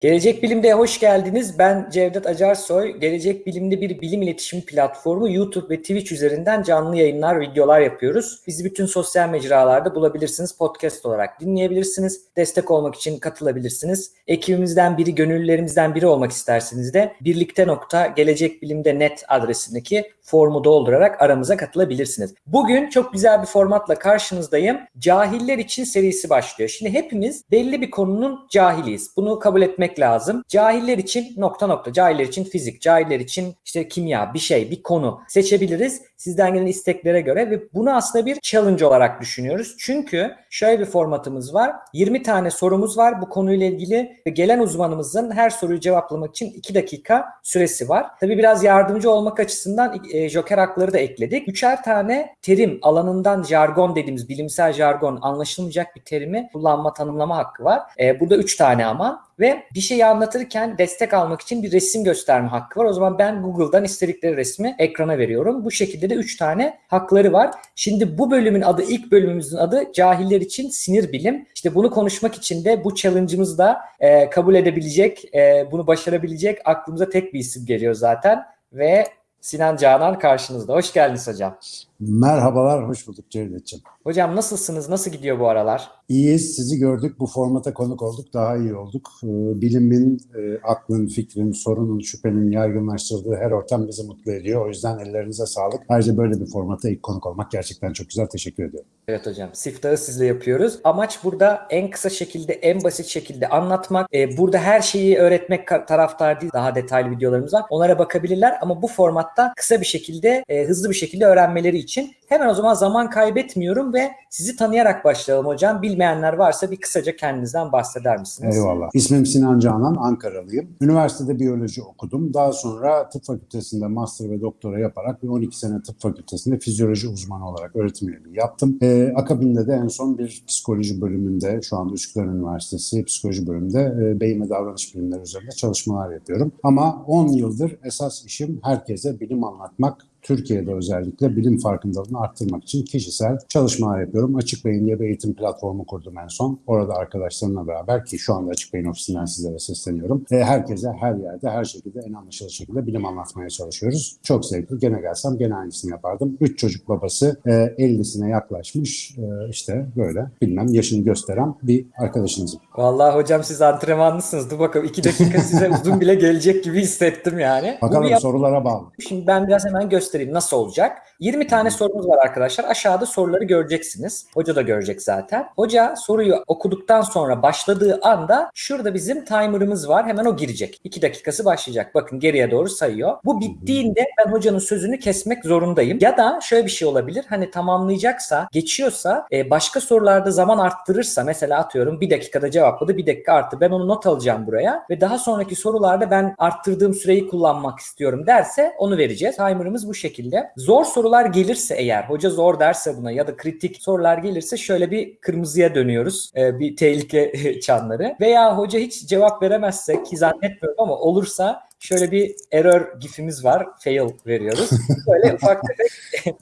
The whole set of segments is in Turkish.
Gelecek Bilim'de hoş geldiniz. Ben Cevdet Acarsoy. Gelecek Bilim'de bir bilim iletişim platformu YouTube ve Twitch üzerinden canlı yayınlar, videolar yapıyoruz. Bizi bütün sosyal mecralarda bulabilirsiniz. Podcast olarak dinleyebilirsiniz. Destek olmak için katılabilirsiniz. Ekibimizden biri, gönüllülerimizden biri olmak isterseniz de birlikte nokta gelecekbilimde net adresindeki formu doldurarak aramıza katılabilirsiniz. Bugün çok güzel bir formatla karşınızdayım. Cahiller için serisi başlıyor. Şimdi hepimiz belli bir konunun cahiliyiz. Bunu kabul etmek lazım. Cahiller için nokta nokta, cahiller için fizik, cahiller için işte kimya, bir şey, bir konu seçebiliriz sizden gelen isteklere göre ve bunu aslında bir challenge olarak düşünüyoruz. Çünkü şöyle bir formatımız var. 20 tane sorumuz var bu konuyla ilgili ve gelen uzmanımızın her soruyu cevaplamak için 2 dakika süresi var. Tabi biraz yardımcı olmak açısından e, joker hakları da ekledik. Üçer tane terim alanından jargon dediğimiz bilimsel jargon anlaşılmayacak bir terimi kullanma tanımlama hakkı var. E, burada 3 tane ama ve bir şeyi anlatırken destek almak için bir resim gösterme hakkı var. O zaman ben Google'dan istedikleri resmi ekrana veriyorum. Bu şekilde de 3 tane hakları var. Şimdi bu bölümün adı, ilk bölümümüzün adı cahiller için sinir bilim. İşte bunu konuşmak için de bu challenge'ımızı da e, kabul edebilecek, e, bunu başarabilecek aklımıza tek bir isim geliyor zaten. Ve Sinan Canan karşınızda. Hoş geldiniz hocam. Merhabalar, hoş bulduk Cevdetciğim. Hocam nasılsınız? Nasıl gidiyor bu aralar? İyiyiz, sizi gördük. Bu formata konuk olduk, daha iyi olduk. Ee, bilimin, e, aklın, fikrin, sorunun, şüphenin yaygınlaştırdığı her ortam bizi mutlu ediyor. O yüzden ellerinize sağlık. Ayrıca böyle bir formata ilk konuk olmak gerçekten çok güzel. Teşekkür ediyorum. Evet hocam, siftahı sizle yapıyoruz. Amaç burada en kısa şekilde, en basit şekilde anlatmak. Ee, burada her şeyi öğretmek taraftar değil. Daha detaylı videolarımız var. Onlara bakabilirler ama bu formatta kısa bir şekilde, e, hızlı bir şekilde öğrenmeleri için hemen o zaman zaman kaybetmiyorum ve sizi tanıyarak başlayalım hocam. Bilmeyenler varsa bir kısaca kendinizden bahseder misiniz? Eyvallah. İsmim Sinan Canan, Ankaralıyım. Üniversitede biyoloji okudum. Daha sonra tıp fakültesinde master ve doktora yaparak bir 12 sene tıp fakültesinde fizyoloji uzmanı olarak öğretim üyeliği yaptım. Ee, akabinde de en son bir psikoloji bölümünde, şu anda Üsküdar Üniversitesi psikoloji bölümünde e, beyin ve davranış bilimleri üzerinde çalışmalar yapıyorum. Ama 10 yıldır esas işim herkese bilim anlatmak, Türkiye'de özellikle bilim farkındalığını arttırmak için kişisel çalışmalar yapıyorum. Açık Beyin diye bir eğitim platformu kurdum en son. Orada arkadaşlarımla beraber ki şu anda Açık Beyin ofisinden sizlere sesleniyorum. E, herkese her yerde her şekilde en anlaşılır şekilde bilim anlatmaya çalışıyoruz. Çok zevkli. Gene gelsem gene aynısını yapardım. Üç çocuk babası e, 50'sine yaklaşmış e, işte böyle bilmem yaşını gösteren bir arkadaşınızım. Vallahi hocam siz antrenmanlısınız. Dur bakalım iki dakika size uzun bile gelecek gibi hissettim yani. Bakalım sorulara bağlı. Şimdi ben biraz hemen göstereyim göstereyim nasıl olacak. 20 tane sorumuz var arkadaşlar. Aşağıda soruları göreceksiniz. Hoca da görecek zaten. Hoca soruyu okuduktan sonra başladığı anda şurada bizim timer'ımız var. Hemen o girecek. 2 dakikası başlayacak. Bakın geriye doğru sayıyor. Bu bittiğinde ben hocanın sözünü kesmek zorundayım. Ya da şöyle bir şey olabilir. Hani tamamlayacaksa, geçiyorsa, e, başka sorularda zaman arttırırsa mesela atıyorum bir dakikada cevapladı, bir dakika arttı. Ben onu not alacağım buraya ve daha sonraki sorularda ben arttırdığım süreyi kullanmak istiyorum derse onu vereceğiz. Timer'ımız bu şekilde. Zor sorular gelirse eğer, hoca zor derse buna ya da kritik sorular gelirse şöyle bir kırmızıya dönüyoruz. Ee, bir tehlike çanları. Veya hoca hiç cevap veremezse ki zannetmiyorum ama olursa şöyle bir error gifimiz var. Fail veriyoruz. Böyle ufak tefek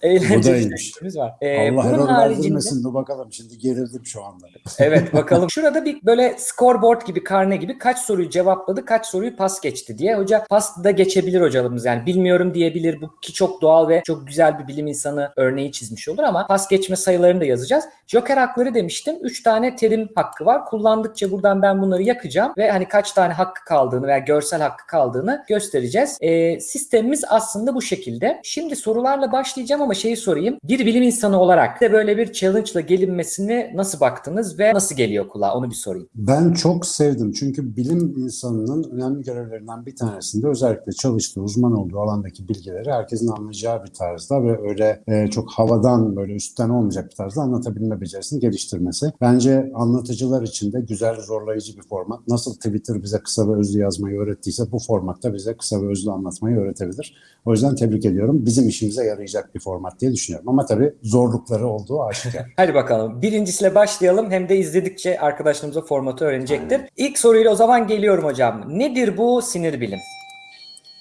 eğlenceli gifimiz var. Ee, Allah error haricinde... Dur bakalım şimdi gerildim şu anda. evet bakalım. Şurada bir böyle scoreboard gibi karne gibi kaç soruyu cevapladı kaç soruyu pas geçti diye. Hoca pas da geçebilir hocalarımız yani bilmiyorum diyebilir. Bu ki çok doğal ve çok güzel bir bilim insanı örneği çizmiş olur ama pas geçme sayılarını da yazacağız. Joker hakları demiştim. 3 tane terim hakkı var. Kullandıkça buradan ben bunları yakacağım ve hani kaç tane hakkı kaldığını veya görsel hakkı kaldığını olmadığını göstereceğiz. E, sistemimiz aslında bu şekilde. Şimdi sorularla başlayacağım ama şeyi sorayım. Bir bilim insanı olarak de böyle bir challenge ile gelinmesini nasıl baktınız ve nasıl geliyor kulağa onu bir sorayım. Ben çok sevdim çünkü bilim insanının önemli görevlerinden bir tanesinde özellikle çalıştığı, uzman olduğu alandaki bilgileri herkesin anlayacağı bir tarzda ve öyle e, çok havadan böyle üstten olmayacak bir tarzda anlatabilme becerisini geliştirmesi. Bence anlatıcılar için de güzel, zorlayıcı bir format. Nasıl Twitter bize kısa ve özlü yazmayı öğrettiyse bu format formatta bize kısa ve özlü anlatmayı öğretebilir. O yüzden tebrik ediyorum. Bizim işimize yarayacak bir format diye düşünüyorum. Ama tabii zorlukları olduğu aşikar. Hadi bakalım. Birincisiyle başlayalım. Hem de izledikçe arkadaşlarımıza formatı öğrenecektir. Aynen. İlk soruyla o zaman geliyorum hocam. Nedir bu sinir bilim?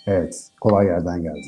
Evet. Kolay yerden geldi.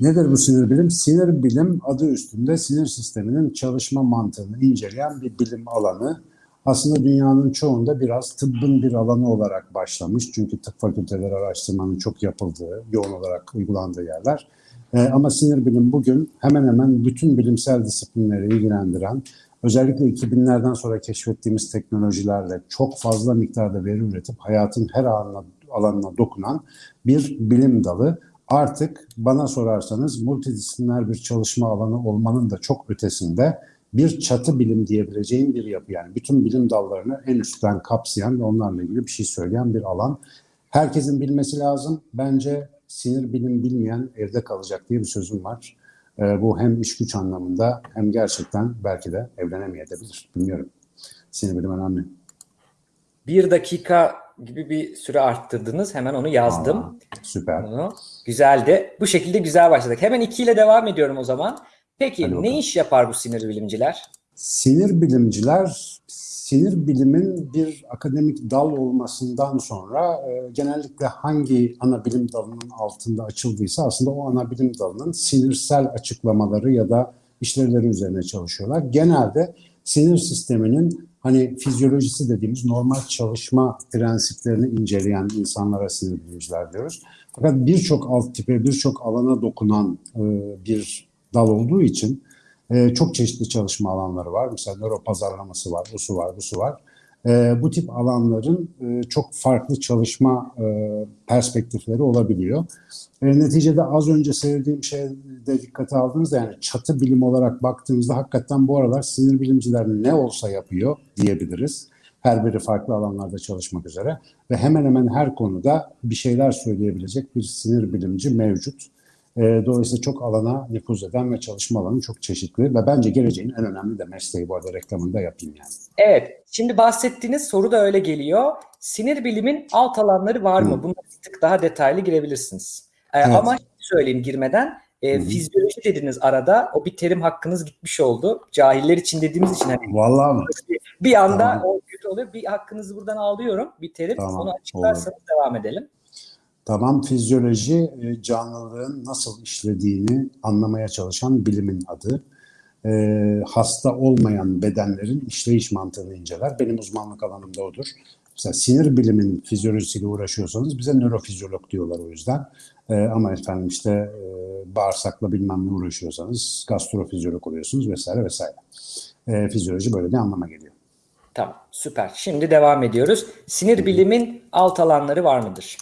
Nedir bu sinir bilim? Sinir bilim adı üstünde sinir sisteminin çalışma mantığını inceleyen bir bilim alanı. Aslında dünyanın çoğunda biraz tıbbın bir alanı olarak başlamış. Çünkü tıp fakülteleri araştırmanın çok yapıldığı, yoğun olarak uygulandığı yerler. E, ama sinir bilim bugün hemen hemen bütün bilimsel disiplinleri ilgilendiren, özellikle 2000'lerden sonra keşfettiğimiz teknolojilerle çok fazla miktarda veri üretip hayatın her alanına, alanına dokunan bir bilim dalı. Artık bana sorarsanız multidisipliner bir çalışma alanı olmanın da çok ötesinde bir çatı bilim diyebileceğim bir yapı. Yani bütün bilim dallarını en üstten kapsayan ve onlarla ilgili bir şey söyleyen bir alan. Herkesin bilmesi lazım. Bence sinir bilim bilmeyen evde kalacak diye bir sözüm var. E, bu hem iş güç anlamında hem gerçekten belki de evlenemeyebilir. Bilmiyorum. Sinir bilim önemli. Bir dakika gibi bir süre arttırdınız. Hemen onu yazdım. Aa, süper. Onu. Güzeldi. Bu şekilde güzel başladık. Hemen iki ile devam ediyorum o zaman. Peki ne iş yapar bu sinir bilimciler? Sinir bilimciler sinir bilimin bir akademik dal olmasından sonra e, genellikle hangi ana bilim dalının altında açıldıysa aslında o ana bilim dalının sinirsel açıklamaları ya da işlevleri üzerine çalışıyorlar. Genelde sinir sisteminin hani fizyolojisi dediğimiz normal çalışma prensiplerini inceleyen insanlara sinir bilimciler diyoruz. Fakat birçok alt tipe, birçok alana dokunan e, bir dal olduğu için e, çok çeşitli çalışma alanları var. Mesela nöro pazarlaması var, bu su var, bu su var. E, bu tip alanların e, çok farklı çalışma e, perspektifleri olabiliyor. E, neticede az önce söylediğim şeyde dikkate aldığınızda yani çatı bilim olarak baktığımızda hakikaten bu aralar sinir bilimciler ne olsa yapıyor diyebiliriz. Her biri farklı alanlarda çalışmak üzere ve hemen hemen her konuda bir şeyler söyleyebilecek bir sinir bilimci mevcut. E, dolayısıyla çok alana nüfuz eden ve çalışma alanı çok çeşitli ve bence geleceğin en önemli de mesleği bu arada reklamını da yapayım yani. Evet, şimdi bahsettiğiniz soru da öyle geliyor. Sinir bilimin alt alanları var mı? Hı. Buna bir tık daha detaylı girebilirsiniz. Ee, Evet. Ama söyleyeyim girmeden, e, fizyoloji dediniz arada. O bir terim hakkınız gitmiş oldu. Cahiller için dediğimiz için hani Vallahi mı? bir anda Tamam. o kötü oluyor. Bir hakkınızı buradan alıyorum. Bir terim. Tamam, Onu açıklarsanız devam edelim. Tamam fizyoloji e, canlılığın nasıl işlediğini anlamaya çalışan bilimin adı. E, hasta olmayan bedenlerin işleyiş mantığını inceler. Benim uzmanlık alanım da odur. Mesela sinir bilimin fizyolojisiyle uğraşıyorsanız bize nörofizyolog diyorlar o yüzden. E, ama efendim işte e, bağırsakla bilmem ne uğraşıyorsanız gastrofizyolog oluyorsunuz vesaire vesaire. E, fizyoloji böyle bir anlama geliyor. Tamam, süper. Şimdi devam ediyoruz. Sinir bilimin alt alanları var mıdır?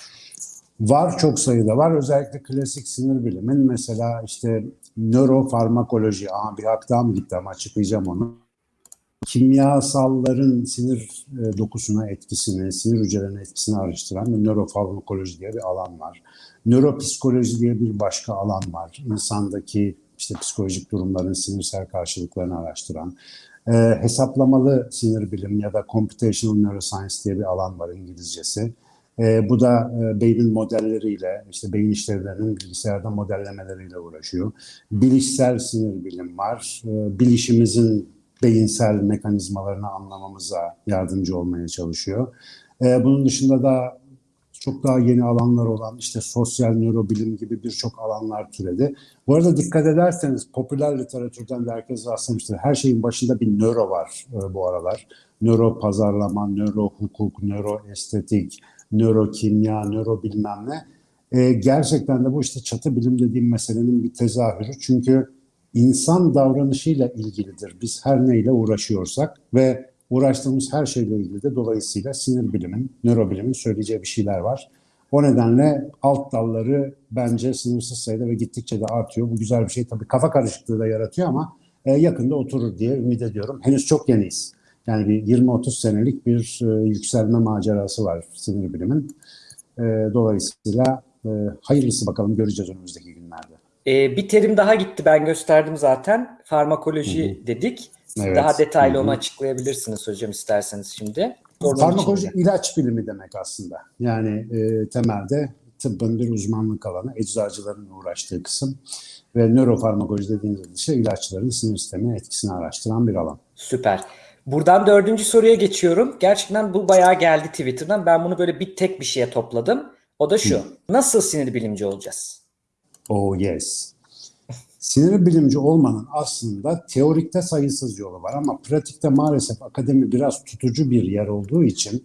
Var çok sayıda var. Özellikle klasik sinir bilimin mesela işte nörofarmakoloji. Aa bir mı gitti ama açıklayacağım onu. Kimyasalların sinir e, dokusuna etkisini, sinir hücrelerine etkisini araştıran bir nörofarmakoloji diye bir alan var. Nöropsikoloji diye bir başka alan var. İnsandaki işte psikolojik durumların sinirsel karşılıklarını araştıran. E, hesaplamalı sinir bilim ya da computational neuroscience diye bir alan var İngilizcesi. E, bu da e, beynin modelleriyle, işte beyin işlevlerinin bilgisayarda modellemeleriyle uğraşıyor. Bilişsel sinir bilim var. E, bilişimizin beyinsel mekanizmalarını anlamamıza yardımcı olmaya çalışıyor. E, bunun dışında da çok daha yeni alanlar olan işte sosyal nörobilim gibi birçok alanlar türedi. Bu arada dikkat ederseniz popüler literatürden de herkes rastlamıştır. Her şeyin başında bir nöro var e, bu aralar. Nöro pazarlama, nöro hukuk, nöro estetik, nörokimya, nöro bilmem ne. E, gerçekten de bu işte çatı bilim dediğim meselenin bir tezahürü. Çünkü insan davranışıyla ilgilidir. Biz her neyle uğraşıyorsak ve uğraştığımız her şeyle ilgili de dolayısıyla sinir bilimin, nörobilimin söyleyeceği bir şeyler var. O nedenle alt dalları bence sınırsız sayıda ve gittikçe de artıyor. Bu güzel bir şey. Tabii kafa karışıklığı da yaratıyor ama e, yakında oturur diye ümit ediyorum. Henüz çok yeniyiz. Yani bir 20-30 senelik bir e, yükselme macerası var sinir bilimin. E, dolayısıyla e, hayırlısı bakalım göreceğiz önümüzdeki günlerde. Bir terim daha gitti ben gösterdim zaten. Farmakoloji dedik. Evet. Daha detaylı Hı hı. onu açıklayabilirsiniz hocam isterseniz şimdi. Sorunun Farmakoloji içinde. ilaç bilimi demek aslında. Yani e, temelde tıbbın bir uzmanlık alanı, eczacıların uğraştığı kısım ve nörofarmakoloji dediğimiz şey ilaçların sinir sistemine etkisini araştıran bir alan. Süper. Buradan dördüncü soruya geçiyorum. Gerçekten bu bayağı geldi Twitter'dan. Ben bunu böyle bir tek bir şeye topladım. O da şu. Nasıl sinir bilimci olacağız? Oh yes. Sinir bilimci olmanın aslında teorikte sayısız yolu var ama pratikte maalesef akademi biraz tutucu bir yer olduğu için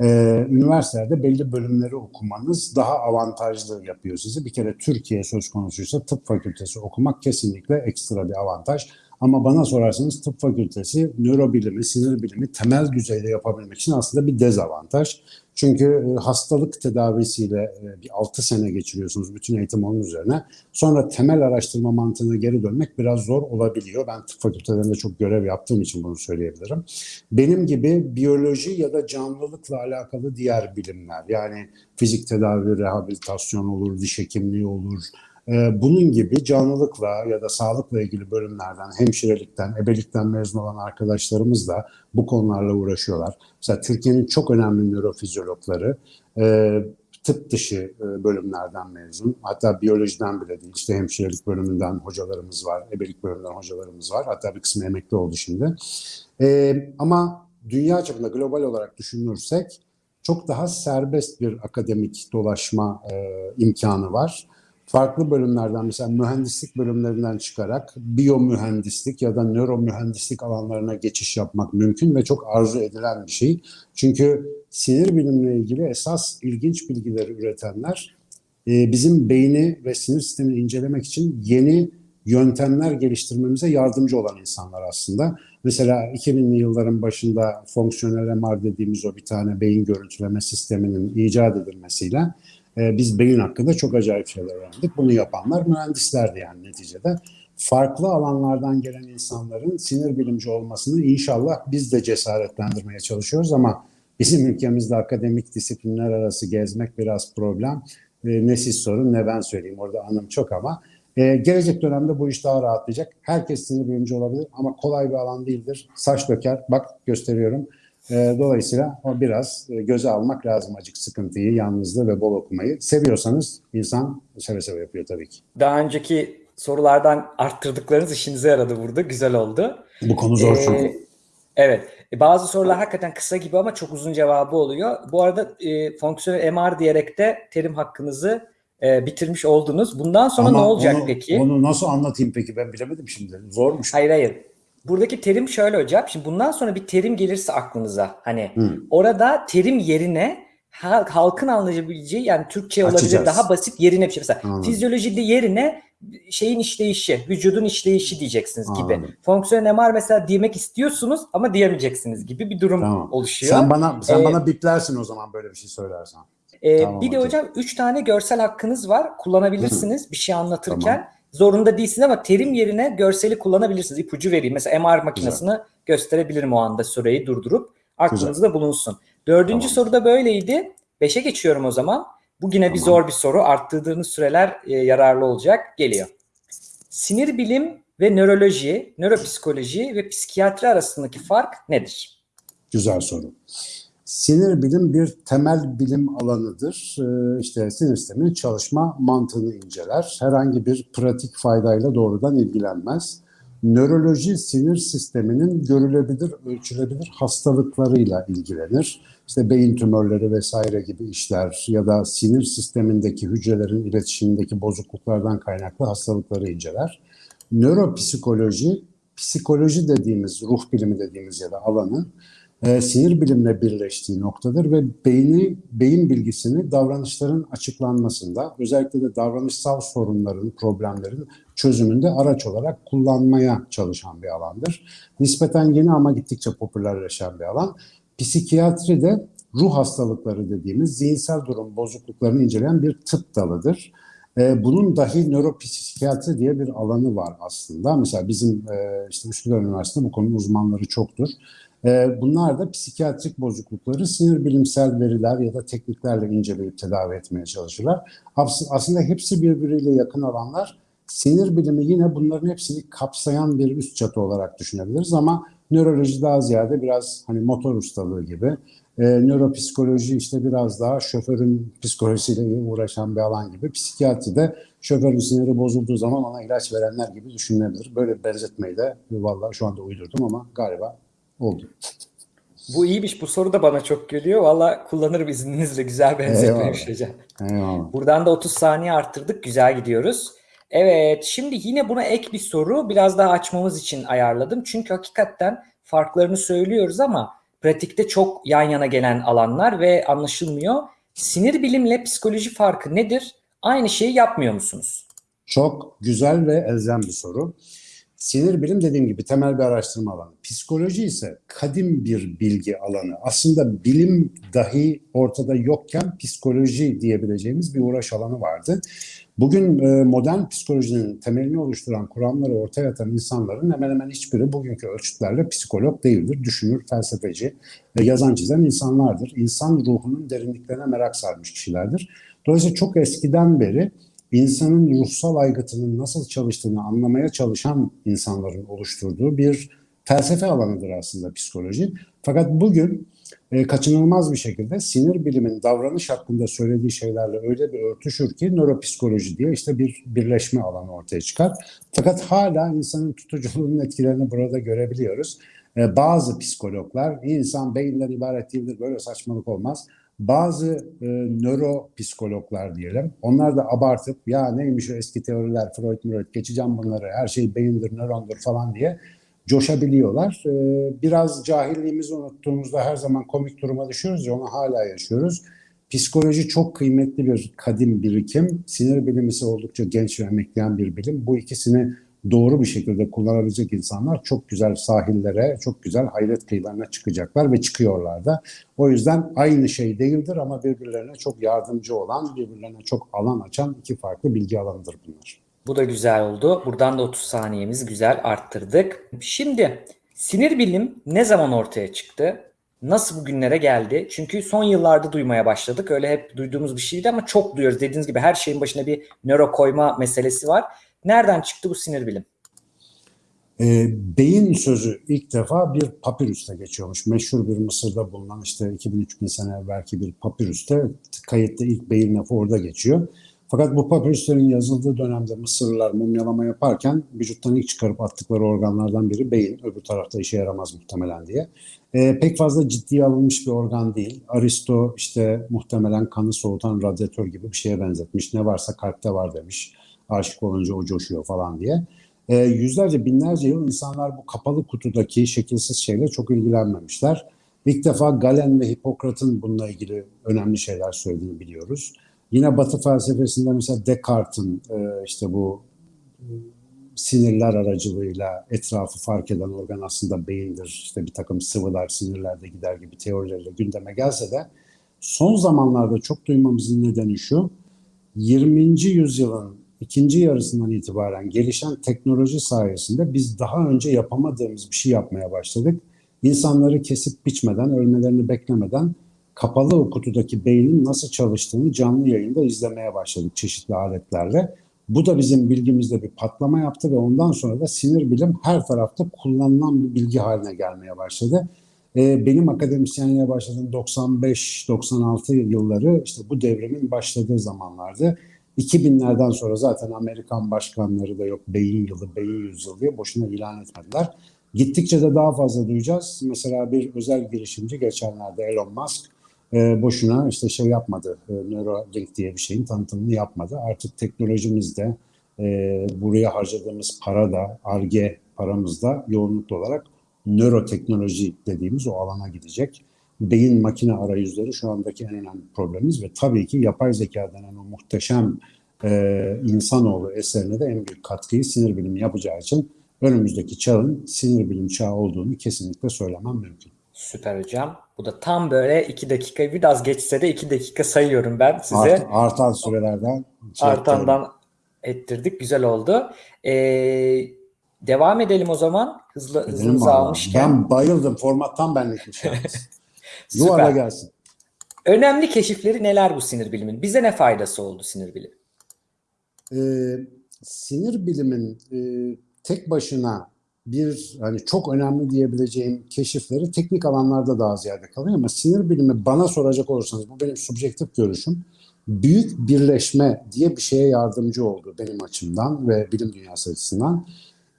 e, üniversitelerde belli bölümleri okumanız daha avantajlı yapıyor sizi. Bir kere Türkiye söz konusuysa tıp fakültesi okumak kesinlikle ekstra bir avantaj. Ama bana sorarsanız tıp fakültesi nörobilimi, sinir bilimi temel düzeyde yapabilmek için aslında bir dezavantaj. Çünkü e, hastalık tedavisiyle e, bir 6 sene geçiriyorsunuz bütün eğitim onun üzerine. Sonra temel araştırma mantığına geri dönmek biraz zor olabiliyor. Ben tıp fakültelerinde çok görev yaptığım için bunu söyleyebilirim. Benim gibi biyoloji ya da canlılıkla alakalı diğer bilimler yani fizik tedavi, rehabilitasyon olur, diş hekimliği olur, bunun gibi canlılıkla ya da sağlıkla ilgili bölümlerden, hemşirelikten, ebelikten mezun olan arkadaşlarımız da bu konularla uğraşıyorlar. Mesela Türkiye'nin çok önemli nörofizyologları e, tıp dışı e, bölümlerden mezun. Hatta biyolojiden bile değil. İşte hemşirelik bölümünden hocalarımız var, ebelik bölümünden hocalarımız var. Hatta bir kısmı emekli oldu şimdi. E, ama dünya çapında global olarak düşünürsek çok daha serbest bir akademik dolaşma imkanı var farklı bölümlerden mesela mühendislik bölümlerinden çıkarak biyomühendislik ya da nöromühendislik alanlarına geçiş yapmak mümkün ve çok arzu edilen bir şey. Çünkü sinir bilimle ilgili esas ilginç bilgileri üretenler e, bizim beyni ve sinir sistemini incelemek için yeni yöntemler geliştirmemize yardımcı olan insanlar aslında. Mesela 2000'li yılların başında fonksiyonel MR dediğimiz o bir tane beyin görüntüleme sisteminin icat edilmesiyle e, biz beyin hakkında çok acayip şeyler öğrendik. Bunu yapanlar mühendislerdi yani neticede. Farklı alanlardan gelen insanların sinir bilimci olmasını inşallah biz de cesaretlendirmeye çalışıyoruz ama bizim ülkemizde akademik disiplinler arası gezmek biraz problem. E, ne siz sorun ne ben söyleyeyim orada anım çok ama ee, gelecek dönemde bu iş daha rahatlayacak. Herkes sinir bilimci olabilir ama kolay bir alan değildir. Saç döker, bak gösteriyorum. E, dolayısıyla o biraz e, göze almak lazım acık sıkıntıyı, yalnızlığı ve bol okumayı. Seviyorsanız insan seve seve yapıyor tabii ki. Daha önceki sorulardan arttırdıklarınız işinize yaradı burada. Güzel oldu. Bu konu zor çünkü. Ee, evet. E, bazı sorular hakikaten kısa gibi ama çok uzun cevabı oluyor. Bu arada e, fonksiyonel MR diyerek de terim hakkınızı e, bitirmiş oldunuz. Bundan sonra Ama ne olacak onu, peki? Onu nasıl anlatayım peki ben bilemedim şimdi. Zormuş. Hayır hayır. Buradaki terim şöyle hocam. Şimdi bundan sonra bir terim gelirse aklınıza hani Hı. orada terim yerine halkın anlayabileceği yani Türkçe olabilir Açacağız. daha basit yerine bir şey. Mesela Anladım. fizyolojide yerine şeyin işleyişi, vücudun işleyişi diyeceksiniz gibi. Anladım. Fonksiyonel MR mesela demek istiyorsunuz ama diyemeyeceksiniz gibi bir durum Tamam. oluşuyor. Sen bana sen Ee, bana biplersin o zaman böyle bir şey söylersen. Ee, Tamam, bir de hocam 3 tane görsel hakkınız var. Kullanabilirsiniz bir şey anlatırken. Tamam. Zorunda değilsiniz ama terim yerine görseli kullanabilirsiniz. İpucu vereyim. Mesela MR makinesini gösterebilirim o anda süreyi durdurup. Aklınızda bulunsun. Dördüncü Tamam. soru da böyleydi. Beşe geçiyorum o zaman. Bu yine bir Tamam. zor bir soru. Arttırdığınız süreler e, yararlı olacak. Geliyor. Sinir bilim ve nöroloji, nöropsikoloji ve psikiyatri arasındaki fark nedir? Güzel soru. Sinir bilim bir temel bilim alanıdır. Ee, işte sinir sisteminin çalışma mantığını inceler. Herhangi bir pratik faydayla doğrudan ilgilenmez. Nöroloji sinir sisteminin görülebilir, ölçülebilir hastalıklarıyla ilgilenir. İşte beyin tümörleri vesaire gibi işler ya da sinir sistemindeki hücrelerin iletişimindeki bozukluklardan kaynaklı hastalıkları inceler. Nöropsikoloji, psikoloji dediğimiz, ruh bilimi dediğimiz ya da alanı e, sinir bilimle birleştiği noktadır ve beyni, beyin bilgisini davranışların açıklanmasında, özellikle de davranışsal sorunların, problemlerin çözümünde araç olarak kullanmaya çalışan bir alandır. Nispeten yeni ama gittikçe popülerleşen bir alan. Psikiyatri de ruh hastalıkları dediğimiz zihinsel durum bozukluklarını inceleyen bir tıp dalıdır. E, bunun dahi nöropsikiyatri diye bir alanı var aslında. Mesela bizim e, işte Üsküdar Üniversitesi'nde bu konunun uzmanları çoktur. E, bunlar da psikiyatrik bozuklukları sinir bilimsel veriler ya da tekniklerle inceleyip tedavi etmeye çalışırlar. As- Aslında hepsi birbiriyle yakın alanlar. Sinir bilimi yine bunların hepsini kapsayan bir üst çatı olarak düşünebiliriz ama nöroloji daha ziyade biraz hani motor ustalığı gibi. E, nöropsikoloji işte biraz daha şoförün psikolojisiyle uğraşan bir alan gibi. Psikiyatri de şoförün siniri bozulduğu zaman ona ilaç verenler gibi düşünülebilir. Böyle bir benzetmeyi de vallahi şu anda uydurdum ama galiba oldu. Bu iyiymiş. Bu soru da bana çok geliyor. Valla kullanırım izninizle. Güzel benzetmemiş hocam. Eyvallah. Buradan da 30 saniye arttırdık. Güzel gidiyoruz. Evet, şimdi yine buna ek bir soru biraz daha açmamız için ayarladım. Çünkü hakikaten farklarını söylüyoruz ama pratikte çok yan yana gelen alanlar ve anlaşılmıyor. Sinir bilimle psikoloji farkı nedir? Aynı şeyi yapmıyor musunuz? Çok güzel ve elzem bir soru. Sinir bilim dediğim gibi temel bir araştırma alanı. Psikoloji ise kadim bir bilgi alanı. Aslında bilim dahi ortada yokken psikoloji diyebileceğimiz bir uğraş alanı vardı. Bugün e, modern psikolojinin temelini oluşturan kuramları ortaya atan insanların hemen hemen hiçbiri bugünkü ölçütlerle psikolog değildir. Düşünür, felsefeci, yazan çizen insanlardır. İnsan ruhunun derinliklerine merak sarmış kişilerdir. Dolayısıyla çok eskiden beri insanın ruhsal aygıtının nasıl çalıştığını anlamaya çalışan insanların oluşturduğu bir felsefe alanıdır aslında psikoloji. Fakat bugün e, kaçınılmaz bir şekilde sinir bilimin davranış hakkında söylediği şeylerle öyle bir örtüşür ki nöropsikoloji diye işte bir birleşme alanı ortaya çıkar. Fakat hala insanın tutuculuğunun etkilerini burada görebiliyoruz. E, bazı psikologlar insan beyinden ibaret değildir böyle saçmalık olmaz bazı e, nöropsikologlar diyelim, onlar da abartıp ya neymiş o eski teoriler, Freud, Freud, geçeceğim bunları, her şey beyindir, nörondur falan diye coşabiliyorlar. E, biraz cahilliğimizi unuttuğumuzda her zaman komik duruma düşüyoruz ya onu hala yaşıyoruz. Psikoloji çok kıymetli bir kadim birikim. Sinir bilimi ise oldukça genç ve emekleyen bir bilim. Bu ikisini doğru bir şekilde kullanabilecek insanlar çok güzel sahillere, çok güzel hayret kıyılarına çıkacaklar ve çıkıyorlar da. O yüzden aynı şey değildir ama birbirlerine çok yardımcı olan, birbirlerine çok alan açan iki farklı bilgi alanıdır bunlar. Bu da güzel oldu. Buradan da 30 saniyemizi güzel arttırdık. Şimdi sinir bilim ne zaman ortaya çıktı? Nasıl bugünlere geldi? Çünkü son yıllarda duymaya başladık. Öyle hep duyduğumuz bir şeydi ama çok duyuyoruz. Dediğiniz gibi her şeyin başına bir nöro koyma meselesi var. Nereden çıktı bu sinir bilim? E, beyin sözü ilk defa bir papirüste geçiyormuş. Meşhur bir Mısır'da bulunan işte 2000-3000 sene evvelki bir papirüste kayıtta ilk beyin lafı orada geçiyor. Fakat bu papirüslerin yazıldığı dönemde Mısırlılar mumyalama yaparken vücuttan ilk çıkarıp attıkları organlardan biri beyin. Öbür tarafta işe yaramaz muhtemelen diye. E, pek fazla ciddiye alınmış bir organ değil. Aristo işte muhtemelen kanı soğutan radyatör gibi bir şeye benzetmiş. Ne varsa kalpte var demiş aşık olunca o coşuyor falan diye. E, yüzlerce binlerce yıl insanlar bu kapalı kutudaki şekilsiz şeyle çok ilgilenmemişler. İlk defa Galen ve Hipokrat'ın bununla ilgili önemli şeyler söylediğini biliyoruz. Yine Batı felsefesinde mesela Descartes'in e, işte bu e, sinirler aracılığıyla etrafı fark eden organ aslında beyindir. İşte bir takım sıvılar sinirlerde gider gibi teorileriyle gündeme gelse de son zamanlarda çok duymamızın nedeni şu. 20. yüzyılın ikinci yarısından itibaren gelişen teknoloji sayesinde biz daha önce yapamadığımız bir şey yapmaya başladık. İnsanları kesip biçmeden, ölmelerini beklemeden kapalı kutudaki beynin nasıl çalıştığını canlı yayında izlemeye başladık çeşitli aletlerle. Bu da bizim bilgimizde bir patlama yaptı ve ondan sonra da sinir bilim her tarafta kullanılan bir bilgi haline gelmeye başladı. Ee, benim akademisyenliğe başladığım 95-96 yılları işte bu devrimin başladığı zamanlardı. 2000'lerden sonra zaten Amerikan başkanları da yok beyin yılı, beyin yüzyılı diye boşuna ilan etmediler. Gittikçe de daha fazla duyacağız. Mesela bir özel girişimci geçenlerde Elon Musk e, boşuna işte şey yapmadı. E, Neuralink diye bir şeyin tanıtımını yapmadı. Artık teknolojimizde e, buraya harcadığımız para da, ARGE paramız da yoğunluklu olarak nöroteknoloji dediğimiz o alana gidecek beyin makine arayüzleri şu andaki en önemli problemimiz ve tabii ki yapay zeka denen o muhteşem e, insanoğlu eserine de en büyük katkıyı sinir bilimi yapacağı için önümüzdeki çağın sinir bilim çağı olduğunu kesinlikle söylemem mümkün. Süper hocam. Bu da tam böyle iki dakika biraz geçse de iki dakika sayıyorum ben size. Art, artan sürelerden. Şey Artandan ettirdik. Güzel oldu. Ee, devam edelim o zaman. Hızlı, hızlı almışken. Ben bayıldım. Formattan benlikmiş. Yuvarla gelsin. Önemli keşifleri neler bu sinir bilimin? Bize ne faydası oldu sinir bilimi? Ee, sinir bilimin e, tek başına bir hani çok önemli diyebileceğim keşifleri teknik alanlarda daha ziyade kalıyor ama sinir bilimi bana soracak olursanız bu benim subjektif görüşüm büyük birleşme diye bir şeye yardımcı oldu benim açımdan ve bilim dünyası açısından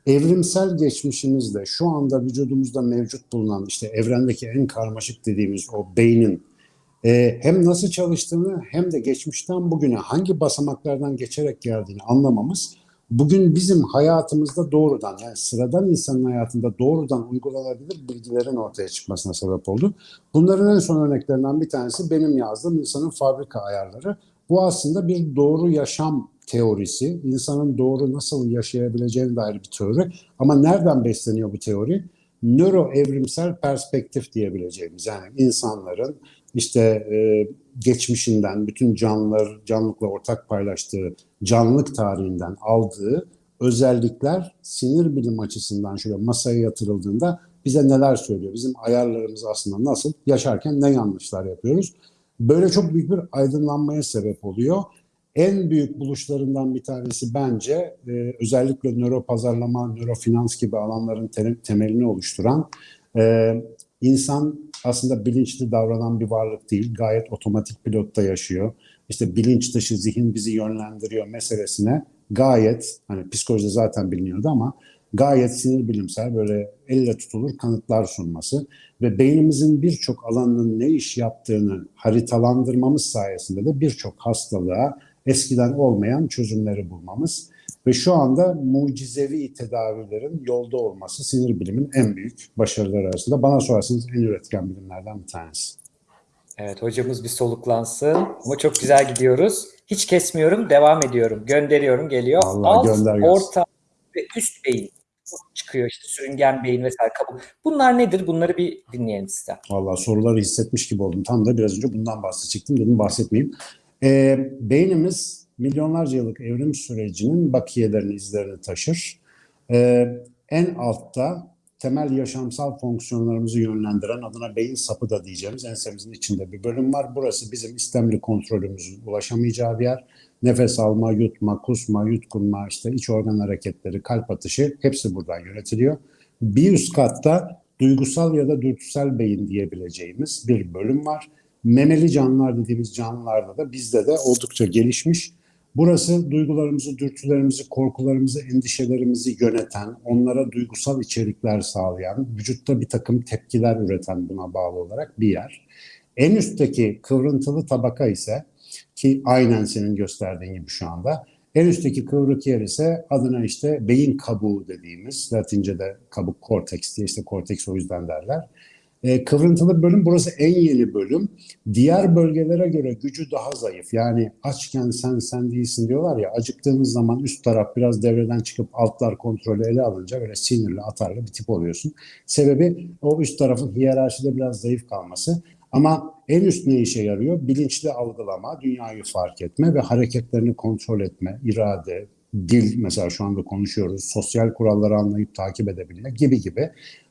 evrimsel geçmişimizde şu anda vücudumuzda mevcut bulunan işte evrendeki en karmaşık dediğimiz o beynin e, hem nasıl çalıştığını hem de geçmişten bugüne hangi basamaklardan geçerek geldiğini anlamamız bugün bizim hayatımızda doğrudan yani sıradan insanın hayatında doğrudan uygulanabilir bilgilerin ortaya çıkmasına sebep oldu. Bunların en son örneklerinden bir tanesi benim yazdığım insanın fabrika ayarları. Bu aslında bir doğru yaşam teorisi. İnsanın doğru nasıl yaşayabileceğine dair bir teori. Ama nereden besleniyor bu teori? Nöro evrimsel perspektif diyebileceğimiz yani insanların işte e, geçmişinden, bütün canlılar, canlılıkla ortak paylaştığı canlılık tarihinden aldığı özellikler sinir bilim açısından şöyle masaya yatırıldığında bize neler söylüyor? Bizim ayarlarımız aslında nasıl? Yaşarken ne yanlışlar yapıyoruz? Böyle çok büyük bir aydınlanmaya sebep oluyor. En büyük buluşlarından bir tanesi bence e, özellikle nöro pazarlama, nöro finans gibi alanların te- temelini oluşturan e, insan aslında bilinçli davranan bir varlık değil. Gayet otomatik pilotta yaşıyor. İşte bilinç dışı zihin bizi yönlendiriyor meselesine gayet hani psikolojide zaten biliniyordu ama gayet sinir bilimsel böyle elle tutulur kanıtlar sunması ve beynimizin birçok alanının ne iş yaptığını haritalandırmamız sayesinde de birçok hastalığa eskiden olmayan çözümleri bulmamız ve şu anda mucizevi tedavilerin yolda olması sinir bilimin en büyük başarıları arasında. Bana sorarsanız en üretken bilimlerden bir tanesi. Evet hocamız bir soluklansın ama çok güzel gidiyoruz. Hiç kesmiyorum, devam ediyorum. Gönderiyorum, geliyor. Allah Alt, gönder orta ve üst beyin çıkıyor işte sürüngen beyin vesaire kabuk. Bunlar nedir? Bunları bir dinleyelim sizden. Vallahi soruları hissetmiş gibi oldum. Tam da biraz önce bundan bahsedecektim. Dedim bahsetmeyeyim. Ee, beynimiz milyonlarca yıllık evrim sürecinin bakiyelerini, izlerini taşır. Ee, en altta temel yaşamsal fonksiyonlarımızı yönlendiren adına beyin sapı da diyeceğimiz ensemizin içinde bir bölüm var. Burası bizim istemli kontrolümüzün ulaşamayacağı bir yer. Nefes alma, yutma, kusma, yutkunma, işte iç organ hareketleri, kalp atışı hepsi buradan yönetiliyor. Bir üst katta duygusal ya da dürtüsel beyin diyebileceğimiz bir bölüm var. Memeli canlılar dediğimiz canlılarda da bizde de oldukça gelişmiş. Burası duygularımızı, dürtülerimizi, korkularımızı, endişelerimizi yöneten, onlara duygusal içerikler sağlayan, vücutta bir takım tepkiler üreten buna bağlı olarak bir yer. En üstteki kıvrıntılı tabaka ise ki aynen senin gösterdiğin gibi şu anda en üstteki kıvrık yer ise adına işte beyin kabuğu dediğimiz, Latince'de kabuk korteks diye işte korteks o yüzden derler. E, kıvrıntılı bölüm burası en yeni bölüm. Diğer bölgelere göre gücü daha zayıf. Yani açken sen sen değilsin diyorlar ya acıktığınız zaman üst taraf biraz devreden çıkıp altlar kontrolü ele alınca böyle sinirli atarlı bir tip oluyorsun. Sebebi o üst tarafın hiyerarşide biraz zayıf kalması. Ama en üst ne işe yarıyor? Bilinçli algılama, dünyayı fark etme ve hareketlerini kontrol etme, irade, dil mesela şu anda konuşuyoruz, sosyal kuralları anlayıp takip edebilme gibi gibi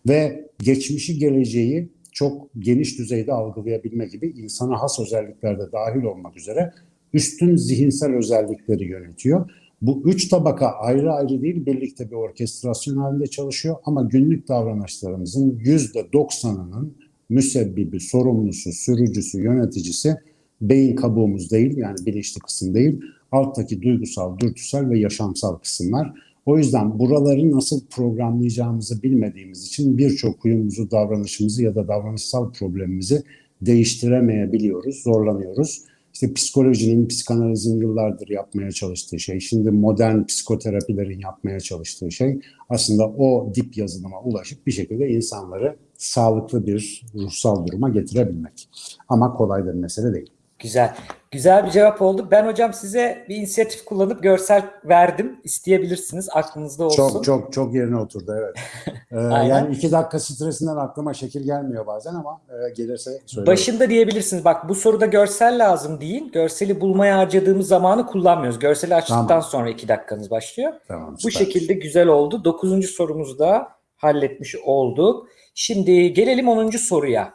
ve geçmişi geleceği çok geniş düzeyde algılayabilme gibi insana has özelliklerde dahil olmak üzere üstün zihinsel özellikleri yönetiyor. Bu üç tabaka ayrı ayrı değil birlikte bir orkestrasyon halinde çalışıyor ama günlük davranışlarımızın yüzde doksanının müsebbibi, sorumlusu, sürücüsü, yöneticisi beyin kabuğumuz değil yani bilinçli kısım değil alttaki duygusal, dürtüsel ve yaşamsal kısımlar. O yüzden buraları nasıl programlayacağımızı bilmediğimiz için birçok huyumuzu, davranışımızı ya da davranışsal problemimizi değiştiremeyebiliyoruz, zorlanıyoruz. İşte psikolojinin, psikanalizin yıllardır yapmaya çalıştığı şey, şimdi modern psikoterapilerin yapmaya çalıştığı şey aslında o dip yazılıma ulaşıp bir şekilde insanları sağlıklı bir ruhsal duruma getirebilmek. Ama kolay bir mesele değil. Güzel. Güzel bir cevap oldu. Ben hocam size bir inisiyatif kullanıp görsel verdim. İsteyebilirsiniz. Aklınızda olsun. Çok çok çok yerine oturdu evet. Ee, yani iki dakika stresinden aklıma şekil gelmiyor bazen ama e, gelirse söylerim. Başında diyebilirsiniz. Bak bu soruda görsel lazım değil. Görseli bulmaya harcadığımız zamanı kullanmıyoruz. Görseli açtıktan Tamam. sonra iki dakikanız başlıyor. Tamam, Bu şekilde güzel oldu. Dokuzuncu sorumuzu da halletmiş olduk. Şimdi gelelim onuncu soruya.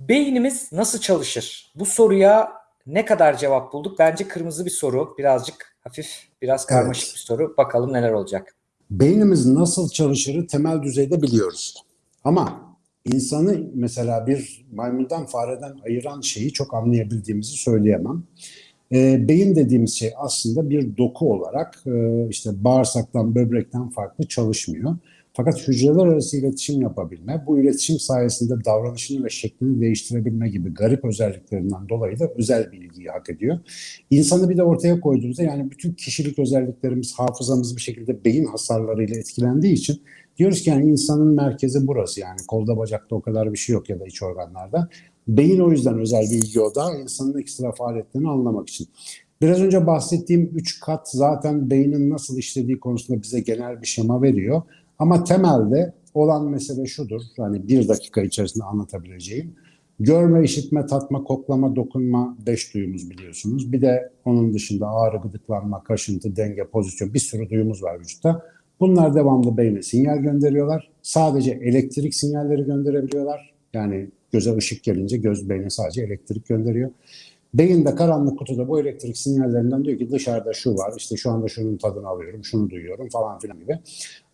Beynimiz nasıl çalışır? Bu soruya ne kadar cevap bulduk? Bence kırmızı bir soru. Birazcık hafif, biraz karmaşık Evet. bir soru. Bakalım neler olacak. Beynimiz nasıl çalışırı temel düzeyde biliyoruz. Ama insanı mesela bir maymundan fareden ayıran şeyi çok anlayabildiğimizi söyleyemem. E, beyin dediğimiz şey aslında bir doku olarak e, işte bağırsaktan, böbrekten farklı çalışmıyor. Fakat hücreler arası iletişim yapabilme, bu iletişim sayesinde davranışını ve şeklini değiştirebilme gibi garip özelliklerinden dolayı da özel bir ilgiyi hak ediyor. İnsanı bir de ortaya koyduğumuzda yani bütün kişilik özelliklerimiz, hafızamız bir şekilde beyin hasarlarıyla etkilendiği için diyoruz ki yani insanın merkezi burası yani kolda bacakta o kadar bir şey yok ya da iç organlarda. Beyin o yüzden özel bir ilgi odağı insanın ekstra faaliyetlerini anlamak için. Biraz önce bahsettiğim üç kat zaten beynin nasıl işlediği konusunda bize genel bir şema veriyor. Ama temelde olan mesele şudur. Hani bir dakika içerisinde anlatabileceğim. Görme, işitme, tatma, koklama, dokunma beş duyumuz biliyorsunuz. Bir de onun dışında ağrı, gıdıklanma, kaşıntı, denge, pozisyon bir sürü duyumuz var vücutta. Bunlar devamlı beyne sinyal gönderiyorlar. Sadece elektrik sinyalleri gönderebiliyorlar. Yani göze ışık gelince göz beyne sadece elektrik gönderiyor. Beyinde karanlık kutuda bu elektrik sinyallerinden diyor ki dışarıda şu var, işte şu anda şunun tadını alıyorum, şunu duyuyorum falan filan gibi.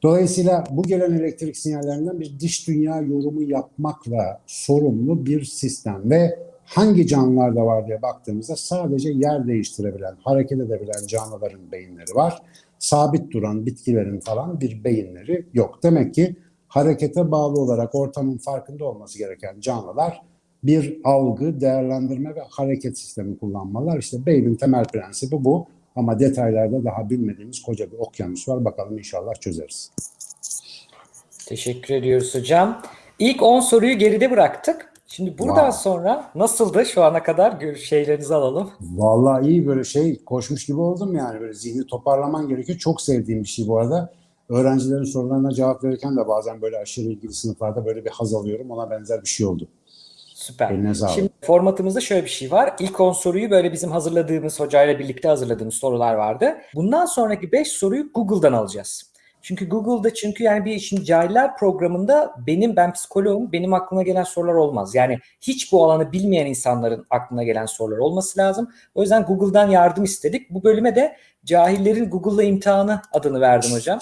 Dolayısıyla bu gelen elektrik sinyallerinden bir dış dünya yorumu yapmakla sorumlu bir sistem ve hangi canlılarda var diye baktığımızda sadece yer değiştirebilen, hareket edebilen canlıların beyinleri var. Sabit duran bitkilerin falan bir beyinleri yok. Demek ki harekete bağlı olarak ortamın farkında olması gereken canlılar bir algı, değerlendirme ve hareket sistemi kullanmalar. İşte beynin temel prensibi bu. Ama detaylarda daha bilmediğimiz koca bir okyanus var. Bakalım inşallah çözeriz. Teşekkür ediyoruz hocam. İlk 10 soruyu geride bıraktık. Şimdi buradan wow. sonra nasıldı şu ana kadar şeylerinizi alalım. Vallahi iyi böyle şey koşmuş gibi oldum yani böyle zihni toparlaman gerekiyor. Çok sevdiğim bir şey bu arada. Öğrencilerin sorularına cevap verirken de bazen böyle aşırı ilgili sınıflarda böyle bir haz alıyorum. Ona benzer bir şey oldu. Süper. Şimdi formatımızda şöyle bir şey var. İlk 10 soruyu böyle bizim hazırladığımız hocayla birlikte hazırladığımız sorular vardı. Bundan sonraki 5 soruyu Google'dan alacağız. Çünkü Google'da çünkü yani bir şimdi cahiller programında benim ben psikoloğum benim aklıma gelen sorular olmaz. Yani hiç bu alanı bilmeyen insanların aklına gelen sorular olması lazım. O yüzden Google'dan yardım istedik. Bu bölüme de cahillerin Google'la imtihanı adını verdim hocam.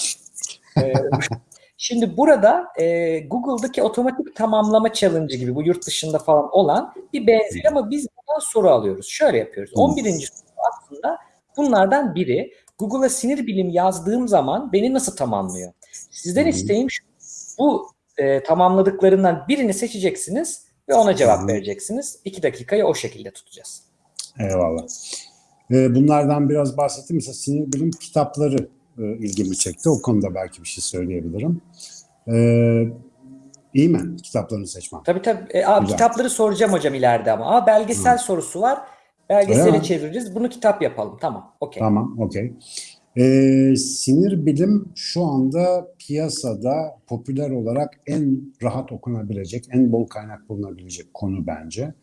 Ee, Şimdi burada e, Google'daki otomatik tamamlama challenge gibi bu yurt dışında falan olan bir benzer ama biz buradan soru alıyoruz. Şöyle yapıyoruz. 11. soru aslında bunlardan biri. Google'a sinir bilim yazdığım zaman beni nasıl tamamlıyor? Sizden isteğim şu. Bu e, tamamladıklarından birini seçeceksiniz ve ona cevap vereceksiniz. İki dakikayı o şekilde tutacağız. Eyvallah. Bunlardan biraz bahsettim. Mesela sinir bilim kitapları e, ilgimi çekti. O konuda belki bir şey söyleyebilirim. Ee, iyi mi kitaplarını seçmem? Tabii tabii. E, abi, kitapları soracağım hocam ileride ama. Aa, belgesel Hı. sorusu var. Belgesele çeviririz. Bunu kitap yapalım. Tamam. Okey. Tamam. Okey. Ee, sinir bilim şu anda piyasada popüler olarak en rahat okunabilecek, en bol kaynak bulunabilecek konu bence.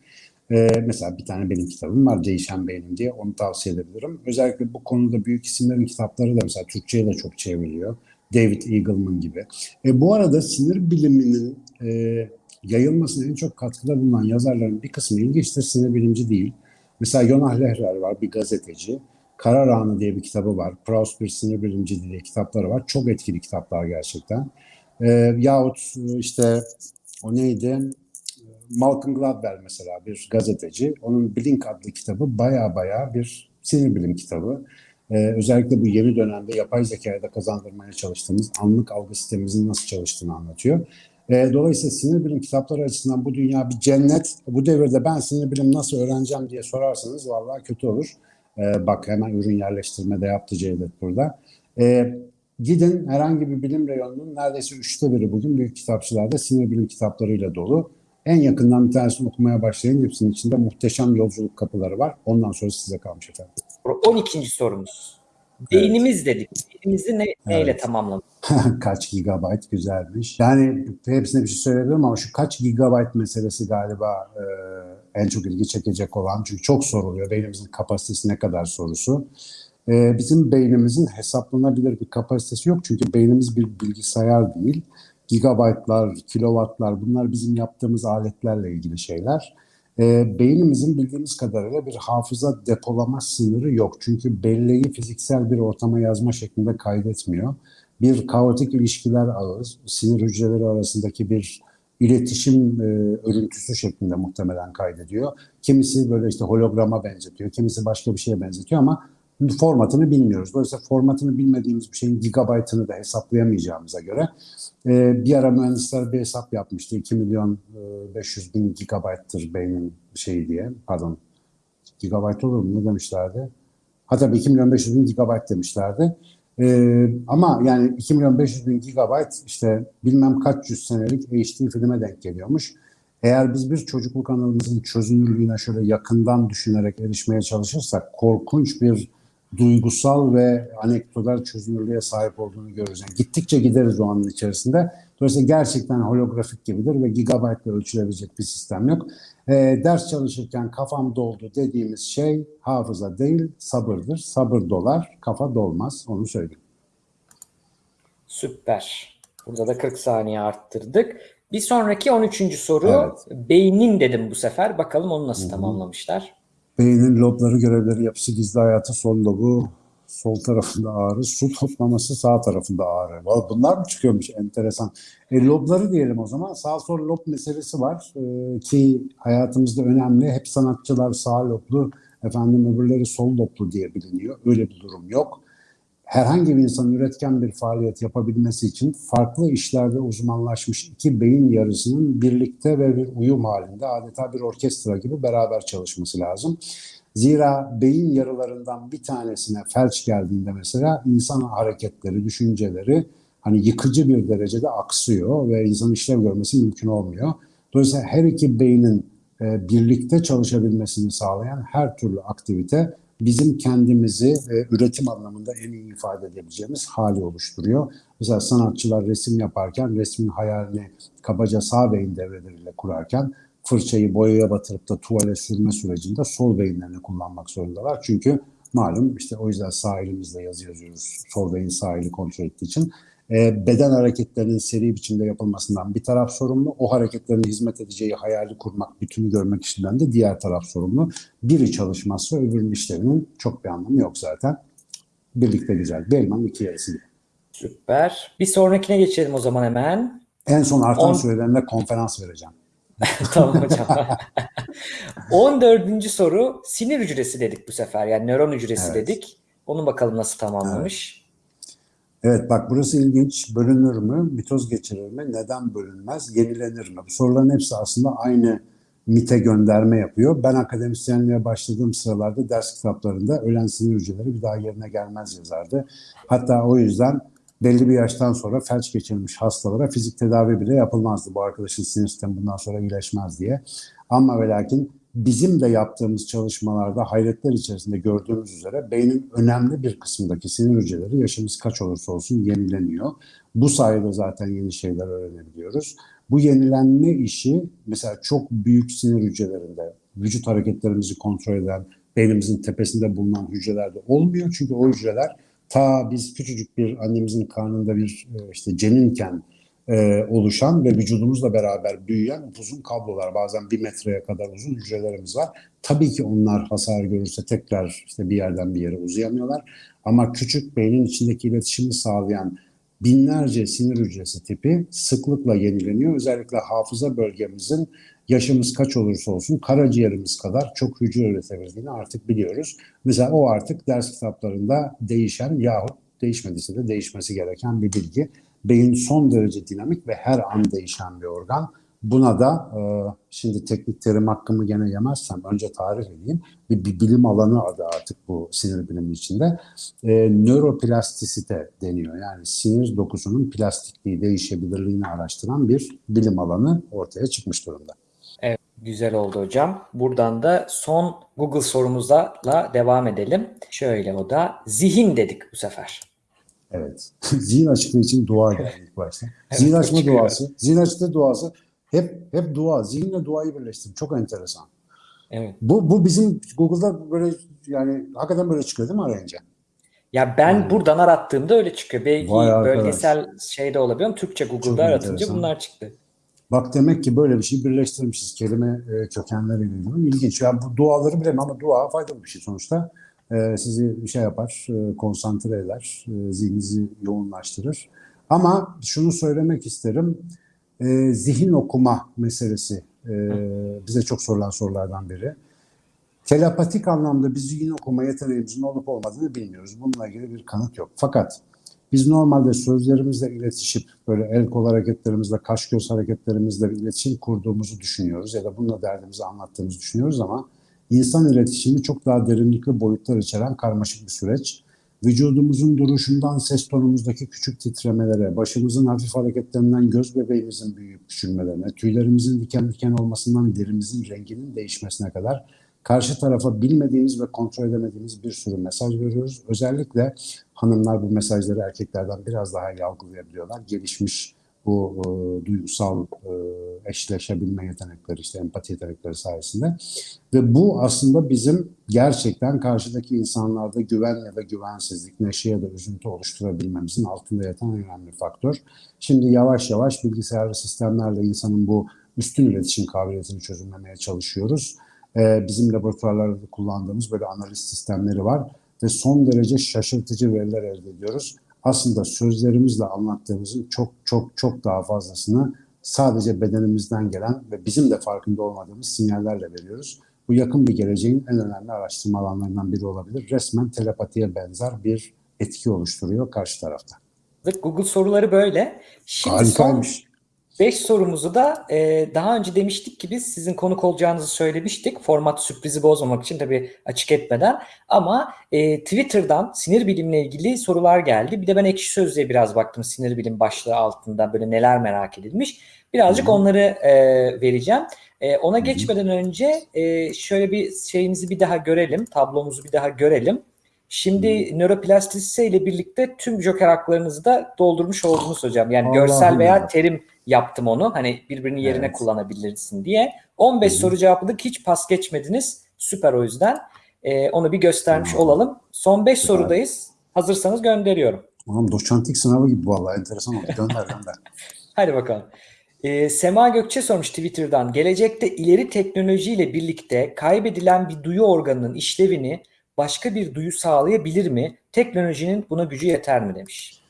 Ee, mesela bir tane benim kitabım var Değişen Beynim diye onu tavsiye edebilirim. Özellikle bu konuda büyük isimlerin kitapları da mesela Türkçe'ye de çok çevriliyor. David Eagleman gibi. E, bu arada sinir biliminin e, yayılmasına en çok katkıda bulunan yazarların bir kısmı ilginçtir. Sinir bilimci değil. Mesela Yonah Lehrer var bir gazeteci. Karar Anı diye bir kitabı var. Proust bir sinir bilimci diye kitapları var. Çok etkili kitaplar gerçekten. E, yahut işte o neydi? Malcolm Gladwell mesela bir gazeteci. Onun Blink adlı kitabı baya baya bir sinir bilim kitabı. Ee, özellikle bu yeni dönemde yapay zekaya da kazandırmaya çalıştığımız anlık algı sistemimizin nasıl çalıştığını anlatıyor. E, dolayısıyla sinir bilim kitapları açısından bu dünya bir cennet. Bu devirde ben sinir bilim nasıl öğreneceğim diye sorarsanız vallahi kötü olur. E, bak hemen ürün yerleştirmede yaptı Cevdet burada. E, gidin herhangi bir bilim reyonunun neredeyse üçte biri bugün büyük kitapçılarda sinir bilim kitaplarıyla dolu. En yakından bir tanesini okumaya başlayın. Hepsinin içinde muhteşem yolculuk kapıları var. Ondan sonra size kalmış efendim. 12. sorumuz. Beynimiz evet. dedik. Beynimizi ne, evet. neyle tamamlamak? kaç gigabayt güzelmiş. Yani hepsine bir şey söyleyebilirim ama şu kaç gigabayt meselesi galiba e, en çok ilgi çekecek olan. Çünkü çok soruluyor. Beynimizin kapasitesi ne kadar sorusu. E, bizim beynimizin hesaplanabilir bir kapasitesi yok. Çünkü beynimiz bir bilgisayar değil gigabaytlar, kilowattlar bunlar bizim yaptığımız aletlerle ilgili şeyler. E, beynimizin bildiğimiz kadarıyla bir hafıza depolama sınırı yok. Çünkü belleği fiziksel bir ortama yazma şeklinde kaydetmiyor. Bir kaotik ilişkiler ağı, sinir hücreleri arasındaki bir iletişim e, örüntüsü şeklinde muhtemelen kaydediyor. Kimisi böyle işte holograma benzetiyor, kimisi başka bir şeye benzetiyor ama formatını bilmiyoruz. Dolayısıyla formatını bilmediğimiz bir şeyin gigabaytını da hesaplayamayacağımıza göre e, bir ara mühendisler bir hesap yapmıştı. 2 milyon e, 500 bin gigabayttır beynin şeyi diye. Pardon. Gigabayt olur mu? Ne demişlerdi? Hatta 2 milyon 500 bin gigabayt demişlerdi. Ee, ama yani 2 milyon 500 bin gigabayt işte bilmem kaç yüz senelik HD filme denk geliyormuş. Eğer biz bir çocukluk anılarımızın çözünürlüğüne şöyle yakından düşünerek erişmeye çalışırsak korkunç bir duygusal ve anekdotal çözünürlüğe sahip olduğunu görürüz. Yani gittikçe gideriz o anın içerisinde. Dolayısıyla gerçekten holografik gibidir ve gigabaytla ölçülebilecek bir sistem yok. E, ders çalışırken kafam doldu dediğimiz şey hafıza değil sabırdır. Sabır dolar, kafa dolmaz. Onu söyleyeyim. Süper. Burada da 40 saniye arttırdık. Bir sonraki 13. soru. Evet. Beynin dedim bu sefer. Bakalım onu nasıl tamamlamışlar. Beynin lobları, görevleri, yapısı, gizli hayatı, sol lobu, sol tarafında ağrı, su toplaması sağ tarafında ağrı. Bunlar mı çıkıyormuş enteresan. E, lobları diyelim o zaman. Sağ sol lob meselesi var e, ki hayatımızda önemli. Hep sanatçılar sağ loblu, efendim öbürleri sol loblu diye biliniyor. Öyle bir durum yok. Herhangi bir insanın üretken bir faaliyet yapabilmesi için farklı işlerde uzmanlaşmış iki beyin yarısının birlikte ve bir uyum halinde adeta bir orkestra gibi beraber çalışması lazım. Zira beyin yarılarından bir tanesine felç geldiğinde mesela insan hareketleri, düşünceleri hani yıkıcı bir derecede aksıyor ve insan işlev görmesi mümkün olmuyor. Dolayısıyla her iki beynin e, birlikte çalışabilmesini sağlayan her türlü aktivite bizim kendimizi e, üretim anlamında en iyi ifade edebileceğimiz hali oluşturuyor. Mesela sanatçılar resim yaparken resmin hayalini kabaca sağ beyin devreleriyle kurarken fırçayı boyaya batırıp da tuvale sürme sürecinde sol beyinlerini kullanmak zorundalar. Çünkü malum işte o yüzden sağ elimizle yazı yazıyoruz. Sol beyin sağ eli kontrol ettiği için. E, beden hareketlerinin seri biçimde yapılmasından bir taraf sorumlu. O hareketlerin hizmet edeceği hayali kurmak, bütünü görmek işinden de diğer taraf sorumlu. Biri çalışmazsa öbürünün işlerinin çok bir anlamı yok zaten. Birlikte güzel. Bir elmanın iki yarısı gibi. Süper. Bir sonrakine geçelim o zaman hemen. En son artan On- sürelerinde konferans vereceğim. tamam hocam. 14. soru sinir hücresi dedik bu sefer. Yani nöron hücresi Evet. dedik. Onu bakalım nasıl tamamlamış. Evet bak burası ilginç. Bölünür mü? Mitoz geçirir mi? Neden bölünmez? Yenilenir mi? Bu soruların hepsi aslında aynı MIT'e gönderme yapıyor. Ben akademisyenliğe başladığım sıralarda ders kitaplarında ölen sinir hücreleri bir daha yerine gelmez yazardı. Hatta o yüzden belli bir yaştan sonra felç geçirmiş hastalara fizik tedavi bile yapılmazdı. Bu arkadaşın sinir sistemi bundan sonra iyileşmez diye. Ama ve lakin bizim de yaptığımız çalışmalarda hayretler içerisinde gördüğümüz üzere beynin önemli bir kısmındaki sinir hücreleri yaşımız kaç olursa olsun yenileniyor. Bu sayede zaten yeni şeyler öğrenebiliyoruz. Bu yenilenme işi mesela çok büyük sinir hücrelerinde vücut hareketlerimizi kontrol eden beynimizin tepesinde bulunan hücrelerde olmuyor. Çünkü o hücreler ta biz küçücük bir annemizin karnında bir e, işte ceninken e, oluşan ve vücudumuzla beraber büyüyen uzun kablolar bazen bir metreye kadar uzun hücrelerimiz var. Tabii ki onlar hasar görürse tekrar işte bir yerden bir yere uzayamıyorlar. Ama küçük beynin içindeki iletişimi sağlayan binlerce sinir hücresi tipi sıklıkla yenileniyor. Özellikle hafıza bölgemizin yaşımız kaç olursa olsun karaciğerimiz kadar çok hücre üretebildiğini artık biliyoruz. Mesela o artık ders kitaplarında değişen yahut değişmediyse de değişmesi gereken bir bilgi. Beyin son derece dinamik ve her an değişen bir organ. Buna da e, şimdi teknik terim hakkımı gene yemezsem önce tarif edeyim. Bir, bir bilim alanı adı artık bu sinir bilimi içinde. E, nöroplastisite deniyor. Yani sinir dokusunun plastikliği, değişebilirliğini araştıran bir bilim alanı ortaya çıkmış durumda. Evet, güzel oldu hocam. Buradan da son Google sorumuzla devam edelim. Şöyle o da zihin dedik bu sefer. Evet. Zihin açıklığı için dua geldi ilk başta. Zihin açma duası. Zihin açıklığı duası hep hep dua. Zihinle duayı birleştirdim. Çok enteresan. Evet. Bu, bu bizim Google'da böyle yani hakikaten böyle çıkıyor değil mi arayınca? Ya ben Hmm. buradan arattığımda öyle çıkıyor. Belki Vay arkadaş. bölgesel şeyde olabiliyor ama Türkçe Çok Google'da aratınca enteresan. bunlar çıktı. Bak demek ki böyle bir şey birleştirmişiz kelime e, kökenleriyle ilgili. İlginç. Yani bu duaları bilemem ama dua faydalı bir şey sonuçta. E, sizi bir şey yapar, e, konsantre eder, e, zihninizi yoğunlaştırır. Ama şunu söylemek isterim. E, zihin okuma meselesi e, bize çok sorulan sorulardan biri. Telepatik anlamda biz zihin okuma yeteneğimizin olup olmadığını bilmiyoruz. Bununla ilgili bir kanıt yok. Fakat biz normalde sözlerimizle iletişip böyle el kol hareketlerimizle, kaş göz hareketlerimizle iletişim kurduğumuzu düşünüyoruz ya da bununla derdimizi anlattığımızı düşünüyoruz ama insan iletişimi çok daha derinlikli boyutlar içeren karmaşık bir süreç. Vücudumuzun duruşundan ses tonumuzdaki küçük titremelere, başımızın hafif hareketlerinden göz bebeğimizin büyüyüp küçülmelerine, tüylerimizin diken diken olmasından derimizin renginin değişmesine kadar karşı tarafa bilmediğimiz ve kontrol edemediğimiz bir sürü mesaj veriyoruz. Özellikle hanımlar bu mesajları erkeklerden biraz daha iyi. Gelişmiş bu e, duygusal e, eşleşebilme yetenekleri, işte empati yetenekleri sayesinde. Ve bu aslında bizim gerçekten karşıdaki insanlarda güven ya da güvensizlik, neşe ya da üzüntü oluşturabilmemizin altında yatan önemli faktör. Şimdi yavaş yavaş bilgisayarlı sistemlerle insanın bu üstün iletişim kabiliyetini çözümlemeye çalışıyoruz. Ee, bizim laboratuvarlarda kullandığımız böyle analiz sistemleri var ve son derece şaşırtıcı veriler elde ediyoruz. Aslında sözlerimizle anlattığımızın çok çok çok daha fazlasını sadece bedenimizden gelen ve bizim de farkında olmadığımız sinyallerle veriyoruz. Bu yakın bir geleceğin en önemli araştırma alanlarından biri olabilir. Resmen telepatiye benzer bir etki oluşturuyor karşı tarafta. Evet, Google soruları böyle. Şimdi Harikaymış. 5 sorumuzu da e, daha önce demiştik ki biz sizin konuk olacağınızı söylemiştik. Format sürprizi bozmamak için tabii açık etmeden. Ama e, Twitter'dan sinir bilimle ilgili sorular geldi. Bir de ben Ekşi Sözlüğe biraz baktım sinir bilim başlığı altında böyle neler merak edilmiş. Birazcık Hı-hı. onları e, vereceğim. E, ona Hı-hı. geçmeden önce e, şöyle bir şeyimizi bir daha görelim. Tablomuzu bir daha görelim. Şimdi hmm. nöroplastisite ile birlikte tüm joker haklarınızı da doldurmuş oldunuz hocam. Yani Allah görsel veya Allah. terim yaptım onu. Hani birbirinin yerine evet. kullanabilirsin diye. 15 hmm. soru cevapladık. Hiç pas geçmediniz. Süper o yüzden. Ee, onu bir göstermiş hmm. olalım. Son 5 sorudayız. Hazırsanız gönderiyorum. Tamam doçentlik sınavı gibi vallahi enteresan oldu. Gönder gönder. Hadi bakalım. Ee, Sema Gökçe sormuş Twitter'dan. Gelecekte ileri teknolojiyle birlikte kaybedilen bir duyu organının işlevini başka bir duyu sağlayabilir mi? Teknolojinin buna gücü yeter mi demiş.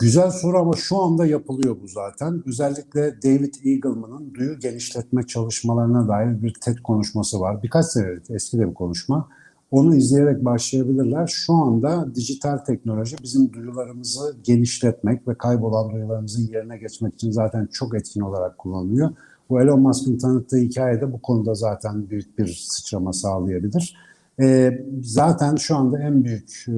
Güzel soru ama şu anda yapılıyor bu zaten. Özellikle David Eagleman'ın duyu genişletme çalışmalarına dair bir TED konuşması var. Birkaç senelik eski de bir konuşma. Onu izleyerek başlayabilirler. Şu anda dijital teknoloji bizim duyularımızı genişletmek ve kaybolan duyularımızın yerine geçmek için zaten çok etkin olarak kullanılıyor. Bu Elon Musk'ın tanıttığı hikayede bu konuda zaten büyük bir sıçrama sağlayabilir. E, zaten şu anda en büyük e,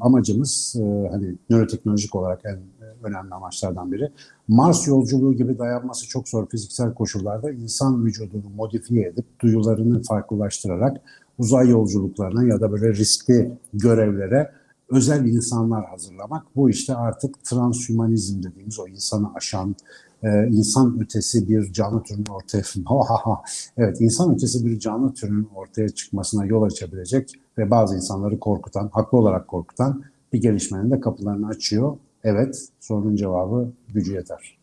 amacımız e, hani nöroteknolojik olarak en önemli amaçlardan biri. Mars yolculuğu gibi dayanması çok zor fiziksel koşullarda insan vücudunu modifiye edip duyularını farklılaştırarak uzay yolculuklarına ya da böyle riskli görevlere özel insanlar hazırlamak. Bu işte artık transhümanizm dediğimiz o insanı aşan, e, insan ötesi bir canlı türünün ortaya evet insan ötesi bir canlı türünün ortaya çıkmasına yol açabilecek ve bazı insanları korkutan, haklı olarak korkutan bir gelişmenin de kapılarını açıyor. Evet, sorunun cevabı gücü yeter.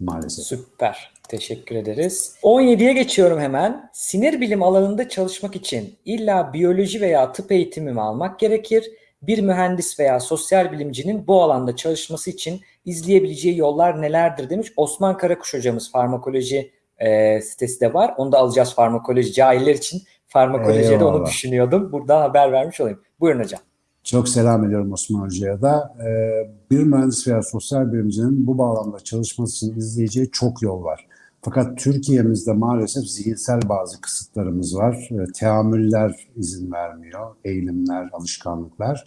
Maalesef. Süper. Teşekkür ederiz. 17'ye geçiyorum hemen. Sinir bilim alanında çalışmak için illa biyoloji veya tıp eğitimi mi almak gerekir? Bir mühendis veya sosyal bilimcinin bu alanda çalışması için izleyebileceği yollar nelerdir demiş. Osman Karakuş hocamız farmakoloji e, sitesi de var. Onu da alacağız farmakoloji cahiller için. Farmakolojiye de onu düşünüyordum. Burada haber vermiş olayım. Buyurun hocam. Çok selam ediyorum Osman Hoca'ya da. Ee, bir mühendis veya sosyal bilimcinin bu bağlamda çalışması için izleyeceği çok yol var. Fakat Türkiye'mizde maalesef zihinsel bazı kısıtlarımız var. E, teamüller izin vermiyor, eğilimler, alışkanlıklar.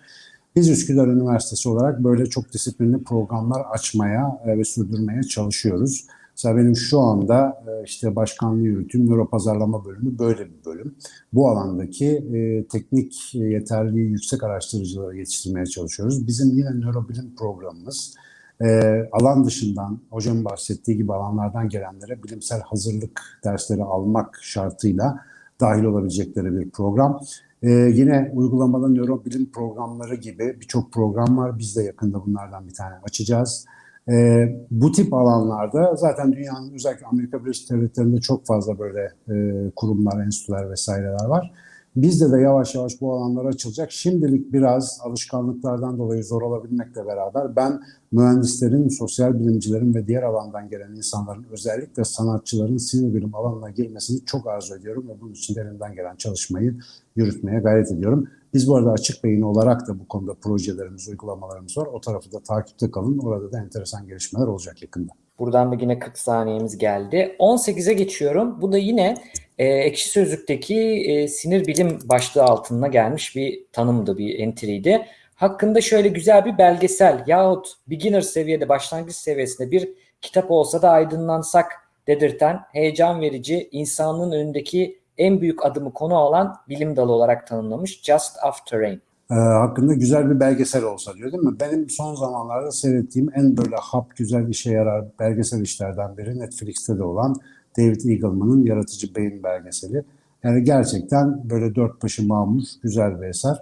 Biz Üsküdar Üniversitesi olarak böyle çok disiplinli programlar açmaya e, ve sürdürmeye çalışıyoruz. Mesela benim şu anda e, işte başkanlığı yürütüm nöropazarlama bölümü böyle bir bölüm. Bu alandaki e, teknik yeterliği yüksek araştırıcıları yetiştirmeye çalışıyoruz. Bizim yine nörobilim programımız e, alan dışından hocam bahsettiği gibi alanlardan gelenlere bilimsel hazırlık dersleri almak şartıyla dahil olabilecekleri bir program. Ee, yine uygulamada nörobilim programları gibi birçok program var. Biz de yakında bunlardan bir tane açacağız. Ee, bu tip alanlarda zaten dünyanın özellikle Amerika Birleşik Devletleri'nde çok fazla böyle e, kurumlar, enstitüler vesaireler var. Bizde de yavaş yavaş bu alanlar açılacak. Şimdilik biraz alışkanlıklardan dolayı zor olabilmekle beraber ben mühendislerin, sosyal bilimcilerin ve diğer alandan gelen insanların özellikle sanatçıların sinir bilim alanına girmesini çok arzu ediyorum ve bunun için de elimden gelen çalışmayı yürütmeye gayret ediyorum. Biz bu arada açık beyin olarak da bu konuda projelerimiz, uygulamalarımız var. O tarafı da takipte kalın. Orada da enteresan gelişmeler olacak yakında. Buradan da yine 40 saniyemiz geldi. 18'e geçiyorum. Bu da yine e, Ekşi Sözlük'teki e, sinir bilim başlığı altına gelmiş bir tanımdı, bir entry'ydi. Hakkında şöyle güzel bir belgesel yahut beginner seviyede, başlangıç seviyesinde bir kitap olsa da aydınlansak dedirten, heyecan verici, insanlığın önündeki en büyük adımı konu alan bilim dalı olarak tanımlamış Just After Rain. E, hakkında güzel bir belgesel olsa diyor değil mi? Benim son zamanlarda seyrettiğim en böyle hap güzel işe yarar belgesel işlerden biri Netflix'te de olan David Eagleman'ın Yaratıcı Beyin belgeseli. Yani gerçekten böyle dört başı mamur güzel bir eser.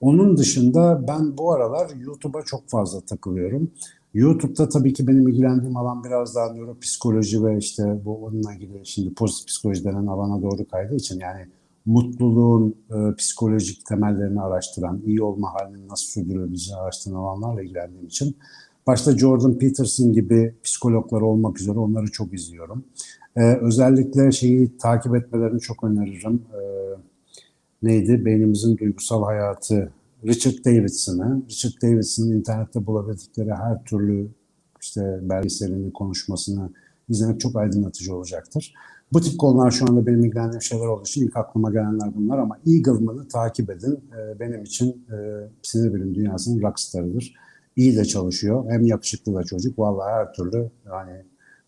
Onun dışında ben bu aralar YouTube'a çok fazla takılıyorum. YouTube'da tabii ki benim ilgilendiğim alan biraz daha nöropsikoloji ve işte bu onunla ilgili şimdi pozitif psikoloji denen alana doğru kaydığı için yani mutluluğun e, psikolojik temellerini araştıran, iyi olma halini nasıl sürdürülebileceğini araştıran alanlarla ilgilendiğim için başta Jordan Peterson gibi psikologlar olmak üzere onları çok izliyorum. E, özellikle şeyi takip etmelerini çok öneririm. E, neydi? Beynimizin duygusal hayatı Richard Davidson'ı. Richard Davidson'ın internette bulabildikleri her türlü işte belgeselini, konuşmasını izlemek çok aydınlatıcı olacaktır. Bu tip konular şu anda benim ilgilendiğim şeyler olduğu için ilk aklıma gelenler bunlar ama Eagleman'ı takip edin. Ee, benim için e, sinir bilim dünyasının rockstarıdır. İyi de çalışıyor. Hem yakışıklı da çocuk. Vallahi her türlü yani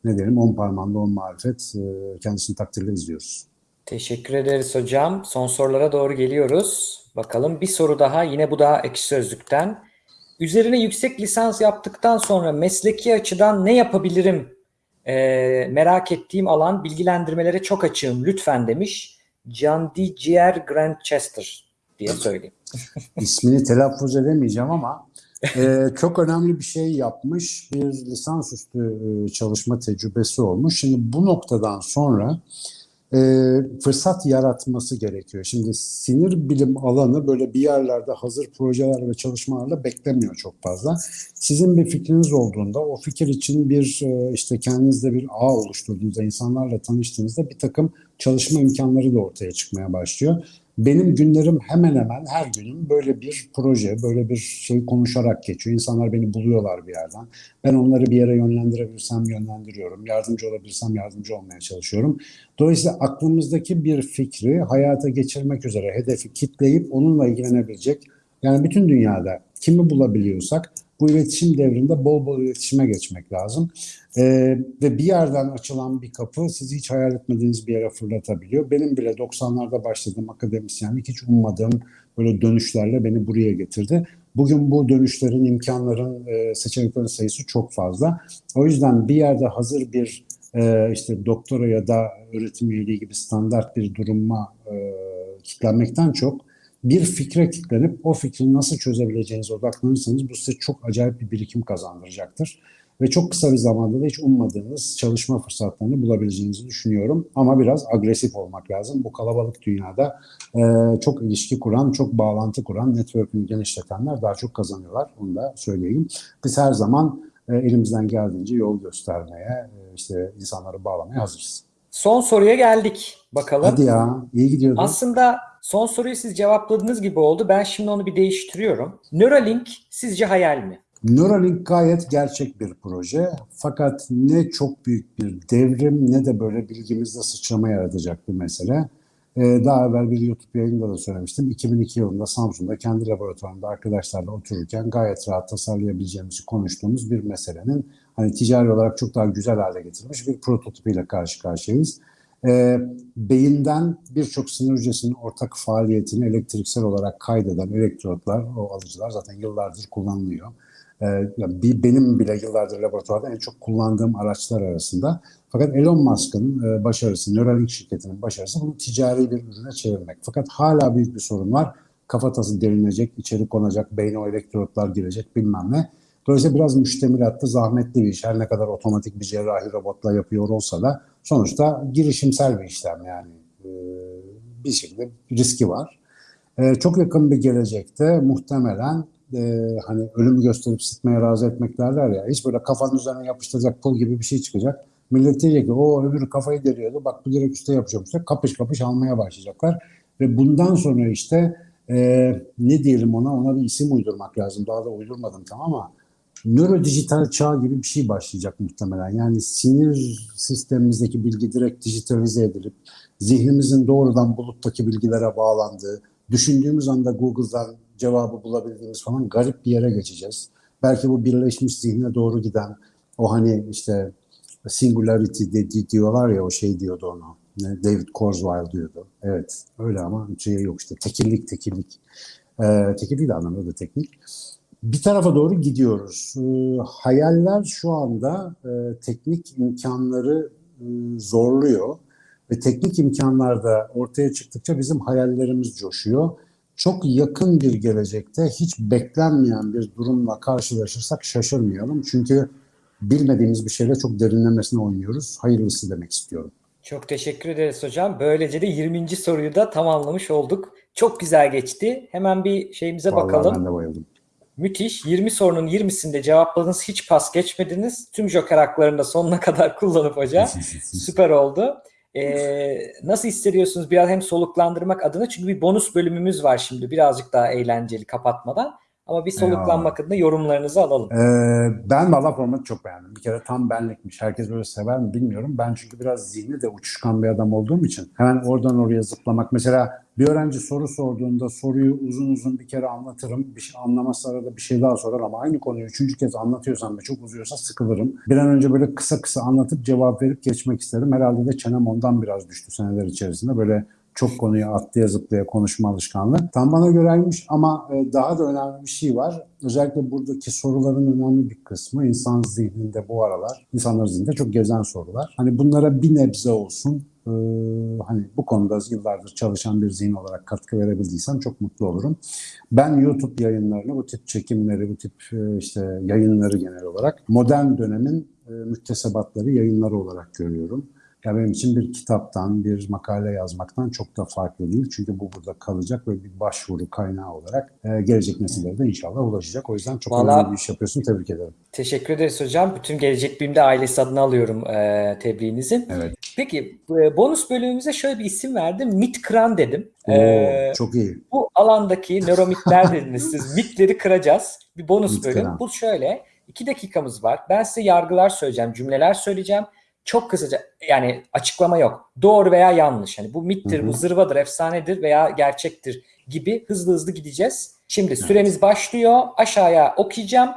ne diyelim on parmağında on marifet e, kendisini takdirle izliyoruz. Teşekkür ederiz hocam. Son sorulara doğru geliyoruz. Bakalım bir soru daha yine bu da Ekşi Sözlük'ten. Üzerine yüksek lisans yaptıktan sonra mesleki açıdan ne yapabilirim e, merak ettiğim alan bilgilendirmelere çok açığım lütfen demiş. John D. Grantchester diye söyleyeyim. İsmini telaffuz edemeyeceğim ama e, çok önemli bir şey yapmış. Bir lisansüstü e, çalışma tecrübesi olmuş. Şimdi bu noktadan sonra e, fırsat yaratması gerekiyor. Şimdi sinir bilim alanı böyle bir yerlerde hazır projeler ve çalışmalarla beklemiyor çok fazla. Sizin bir fikriniz olduğunda o fikir için bir e, işte kendinizde bir ağ oluşturduğunuzda, insanlarla tanıştığınızda bir takım çalışma imkanları da ortaya çıkmaya başlıyor. Benim günlerim hemen hemen her günüm böyle bir proje, böyle bir şey konuşarak geçiyor. İnsanlar beni buluyorlar bir yerden. Ben onları bir yere yönlendirebilirsem yönlendiriyorum. Yardımcı olabilirsem yardımcı olmaya çalışıyorum. Dolayısıyla aklımızdaki bir fikri hayata geçirmek üzere hedefi kitleyip onunla ilgilenebilecek yani bütün dünyada kimi bulabiliyorsak bu iletişim devrinde bol bol iletişime geçmek lazım. Ee, ve bir yerden açılan bir kapı sizi hiç hayal etmediğiniz bir yere fırlatabiliyor. Benim bile 90'larda başladığım akademisyenlik hiç ummadığım böyle dönüşlerle beni buraya getirdi. Bugün bu dönüşlerin, imkanların, e, seçeneklerin sayısı çok fazla. O yüzden bir yerde hazır bir e, işte doktora ya da öğretim üyeliği gibi standart bir duruma e, kitlenmekten çok bir fikre kilitlenip o fikri nasıl çözebileceğinize odaklanırsanız bu size çok acayip bir birikim kazandıracaktır. Ve çok kısa bir zamanda da hiç ummadığınız çalışma fırsatlarını bulabileceğinizi düşünüyorum. Ama biraz agresif olmak lazım. Bu kalabalık dünyada e, çok ilişki kuran, çok bağlantı kuran, network'ünü genişletenler daha çok kazanıyorlar. Onu da söyleyeyim. Biz her zaman e, elimizden geldiğince yol göstermeye, e, işte insanları bağlamaya hazırız. Son soruya geldik. Bakalım. Hadi ya, iyi gidiyordu. Aslında son soruyu siz cevapladığınız gibi oldu. Ben şimdi onu bir değiştiriyorum. Neuralink sizce hayal mi? Neuralink gayet gerçek bir proje. Fakat ne çok büyük bir devrim ne de böyle bilgimizde sıçrama yaratacak bir mesele. Ee, daha evvel bir YouTube yayında da söylemiştim. 2002 yılında Samsun'da kendi laboratuvarında arkadaşlarla otururken gayet rahat tasarlayabileceğimizi konuştuğumuz bir meselenin hani ticari olarak çok daha güzel hale getirilmiş bir prototipiyle karşı karşıyayız. E, beyinden birçok sinir hücresinin ortak faaliyetini elektriksel olarak kaydeden elektrotlar, o alıcılar zaten yıllardır kullanılıyor. E, bir, benim bile yıllardır laboratuvarda en çok kullandığım araçlar arasında. Fakat Elon Musk'ın e, başarısı, Neuralink şirketinin başarısı bunu ticari bir ürüne çevirmek. Fakat hala büyük bir sorun var. Kafatası derinecek, içeri konacak, beyne o elektrotlar girecek bilmem ne. Dolayısıyla biraz müştemilatlı, zahmetli bir iş. Her ne kadar otomatik bir cerrahi robotla yapıyor olsa da sonuçta girişimsel bir işlem yani. Ee, bir şekilde riski var. E, çok yakın bir gelecekte muhtemelen e, hani ölümü gösterip sıtmaya razı etmek derler ya. Hiç böyle kafanın üzerine yapıştıracak pul gibi bir şey çıkacak. Millet diyecek ki o öbürü kafayı deliyordu. Bak bu direkt üstte yapacakmış. Kapış kapış almaya başlayacaklar. Ve bundan sonra işte e, ne diyelim ona ona bir isim uydurmak lazım. Daha da uydurmadım tamam ama nörodijital çağ gibi bir şey başlayacak muhtemelen. Yani sinir sistemimizdeki bilgi direkt dijitalize edilip zihnimizin doğrudan buluttaki bilgilere bağlandığı, düşündüğümüz anda Google'dan cevabı bulabildiğimiz falan garip bir yere geçeceğiz. Belki bu birleşmiş zihne doğru giden o hani işte singularity de, diyorlar ya o şey diyordu onu. David Kurzweil diyordu. Evet öyle ama şey yok işte tekillik tekillik. Ee, tekillik de anlamında da teknik. Bir tarafa doğru gidiyoruz. Ee, hayaller şu anda e, teknik imkanları e, zorluyor ve teknik imkanlar da ortaya çıktıkça bizim hayallerimiz coşuyor. Çok yakın bir gelecekte hiç beklenmeyen bir durumla karşılaşırsak şaşırmayalım. Çünkü bilmediğimiz bir şeyle çok derinlemesine oynuyoruz. Hayırlısı demek istiyorum. Çok teşekkür ederiz hocam. Böylece de 20. soruyu da tamamlamış olduk. Çok güzel geçti. Hemen bir şeyimize Vallahi bakalım. ben de bayıldım. Müthiş. 20 sorunun 20'sinde cevapladınız. Hiç pas geçmediniz. Tüm joker haklarını da sonuna kadar kullanıp hocam. Süper oldu. Ee, nasıl hissediyorsunuz? Biraz hem soluklandırmak adına. Çünkü bir bonus bölümümüz var şimdi. Birazcık daha eğlenceli kapatmadan ama bir soluklanmak adına yorumlarınızı alalım. Ee, ben valla formatı çok beğendim. Bir kere tam benlikmiş. Herkes böyle sever mi bilmiyorum. Ben çünkü biraz zihni de uçuşkan bir adam olduğum için hemen oradan oraya zıplamak. Mesela bir öğrenci soru sorduğunda soruyu uzun uzun bir kere anlatırım. Bir şey anlamazsa arada bir şey daha sorar ama aynı konuyu üçüncü kez anlatıyorsam ve çok uzuyorsa sıkılırım. Bir an önce böyle kısa kısa anlatıp cevap verip geçmek isterim. Herhalde de çenem ondan biraz düştü seneler içerisinde. Böyle çok konuyu atlaya zıplaya konuşma alışkanlığı. Tam bana göreymiş ama e, daha da önemli bir şey var. Özellikle buradaki soruların önemli bir kısmı insan zihninde bu aralar, insanların zihninde çok gezen sorular. Hani bunlara bir nebze olsun e, hani bu konuda yıllardır çalışan bir zihin olarak katkı verebildiysem çok mutlu olurum. Ben YouTube yayınlarını, bu tip çekimleri, bu tip e, işte yayınları genel olarak modern dönemin müktesebatları, yayınları olarak görüyorum. Ya benim için bir kitaptan, bir makale yazmaktan çok da farklı değil. Çünkü bu burada kalacak ve bir başvuru kaynağı olarak e, gelecek nesillere de inşallah ulaşacak. O yüzden çok Vallahi, önemli bir iş yapıyorsun. Tebrik ederim. Teşekkür ederiz hocam. Bütün Gelecek Bilim'de ailesi adına alıyorum e, tebriğinizi. Evet. Peki e, bonus bölümümüze şöyle bir isim verdim. Mit kıran dedim. Oo, ee, çok iyi. Bu alandaki nöromitler dediniz siz. Mitleri kıracağız. Bir bonus Mit bölüm. kıran. Bu şöyle. iki dakikamız var. Ben size yargılar söyleyeceğim, cümleler söyleyeceğim. Çok kısaca yani açıklama yok. Doğru veya yanlış. Yani bu mittir, Hı hı. bu zırvadır, efsanedir veya gerçektir gibi hızlı hızlı gideceğiz. Şimdi süremiz başlıyor. Aşağıya okuyacağım.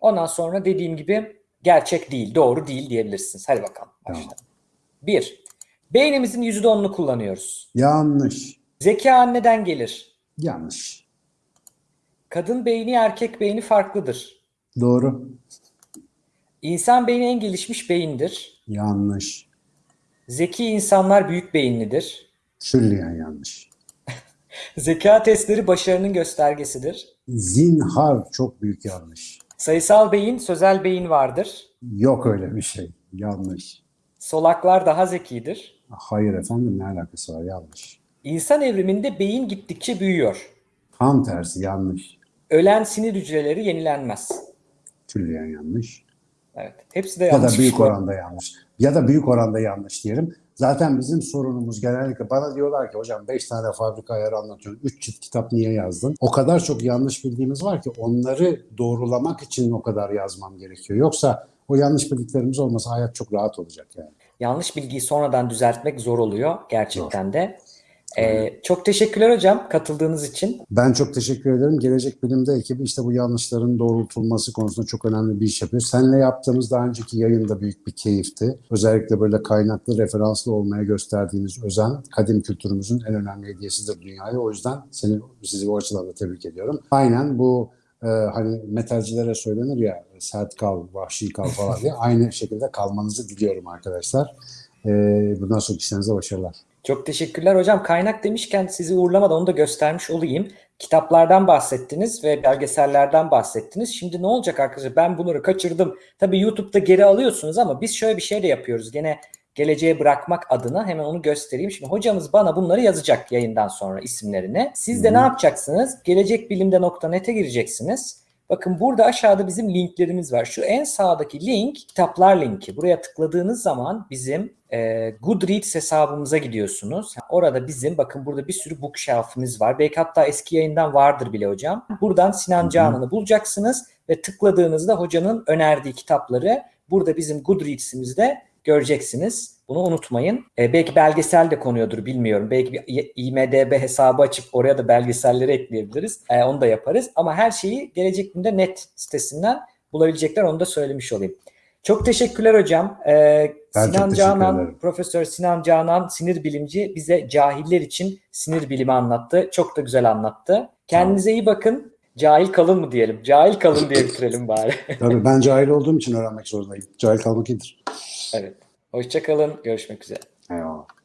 Ondan sonra dediğim gibi gerçek değil, doğru değil diyebilirsiniz. Hadi bakalım. Tamam. Başla. Bir. Beynimizin %10'unu kullanıyoruz. Yanlış. Zeka anneden gelir. Yanlış. Kadın beyni erkek beyni farklıdır. Doğru. İnsan beyni en gelişmiş beyindir. Yanlış. Zeki insanlar büyük beyinlidir. Külliyen yanlış. Zeka testleri başarının göstergesidir. Zinhar çok büyük yanlış. Sayısal beyin, sözel beyin vardır. Yok öyle bir şey. Yanlış. Solaklar daha zekidir. Hayır efendim ne alakası var? Yanlış. İnsan evriminde beyin gittikçe büyüyor. Tam tersi yanlış. Ölen sinir hücreleri yenilenmez. Külliyen yanlış. Evet. Hepsi de Ya da yanlış. büyük oranda yanlış. Ya da büyük oranda yanlış diyelim. Zaten bizim sorunumuz genellikle bana diyorlar ki hocam 5 tane fabrika ayarı anlatıyorsun. 3 cilt kitap niye yazdın? O kadar çok yanlış bildiğimiz var ki onları doğrulamak için o kadar yazmam gerekiyor. Yoksa o yanlış bildiklerimiz olmasa hayat çok rahat olacak yani. Yanlış bilgiyi sonradan düzeltmek zor oluyor gerçekten de. Ee, çok teşekkürler hocam katıldığınız için. Ben çok teşekkür ederim. Gelecek Bilim'de ekibi işte bu yanlışların doğrultulması konusunda çok önemli bir iş yapıyor. Seninle yaptığımız daha önceki yayında büyük bir keyifti. Özellikle böyle kaynaklı, referanslı olmaya gösterdiğiniz özen kadim kültürümüzün en önemli hediyesidir dünyaya. O yüzden seni, sizi o açıdan da tebrik ediyorum. Aynen bu e, hani metalcilere söylenir ya sert kal, vahşi kal falan diye. Aynı şekilde kalmanızı diliyorum arkadaşlar. E, bundan sonraki işlerinize başarılar. Çok teşekkürler hocam. Kaynak demişken sizi uğurlamadan onu da göstermiş olayım. Kitaplardan bahsettiniz ve belgesellerden bahsettiniz. Şimdi ne olacak arkadaşlar? Ben bunları kaçırdım. Tabii YouTube'da geri alıyorsunuz ama biz şöyle bir şey de yapıyoruz. Gene geleceğe bırakmak adına hemen onu göstereyim. Şimdi hocamız bana bunları yazacak yayından sonra isimlerini. Siz de Hı. ne yapacaksınız? Gelecekbilimde.net'e gireceksiniz. Bakın burada aşağıda bizim linklerimiz var. Şu en sağdaki link kitaplar linki. Buraya tıkladığınız zaman bizim e, Goodreads hesabımıza gidiyorsunuz. Orada bizim bakın burada bir sürü bookshelf'imiz var. Belki hatta eski yayından vardır bile hocam. Buradan Sinan. Canan'ı bulacaksınız ve tıkladığınızda hocanın önerdiği kitapları burada bizim Goodreads'imizde göreceksiniz. Bunu unutmayın. E, belki belgesel de konuyordur bilmiyorum. Belki bir IMDB hesabı açıp oraya da belgeselleri ekleyebiliriz. E, onu da yaparız. Ama her şeyi Gelecek Günde net sitesinden bulabilecekler. Onu da söylemiş olayım. Çok teşekkürler hocam. E, Ben Sinan Canan, ederim. Profesör Sinan Canan sinir bilimci bize cahiller için sinir bilimi anlattı. Çok da güzel anlattı. Kendinize iyi bakın. Cahil kalın mı diyelim? Cahil kalın diye bitirelim bari. Tabii ben cahil olduğum için öğrenmek zorundayım. Cahil kalmak iyidir. evet. Hoşçakalın. Görüşmek üzere. Eyvallah.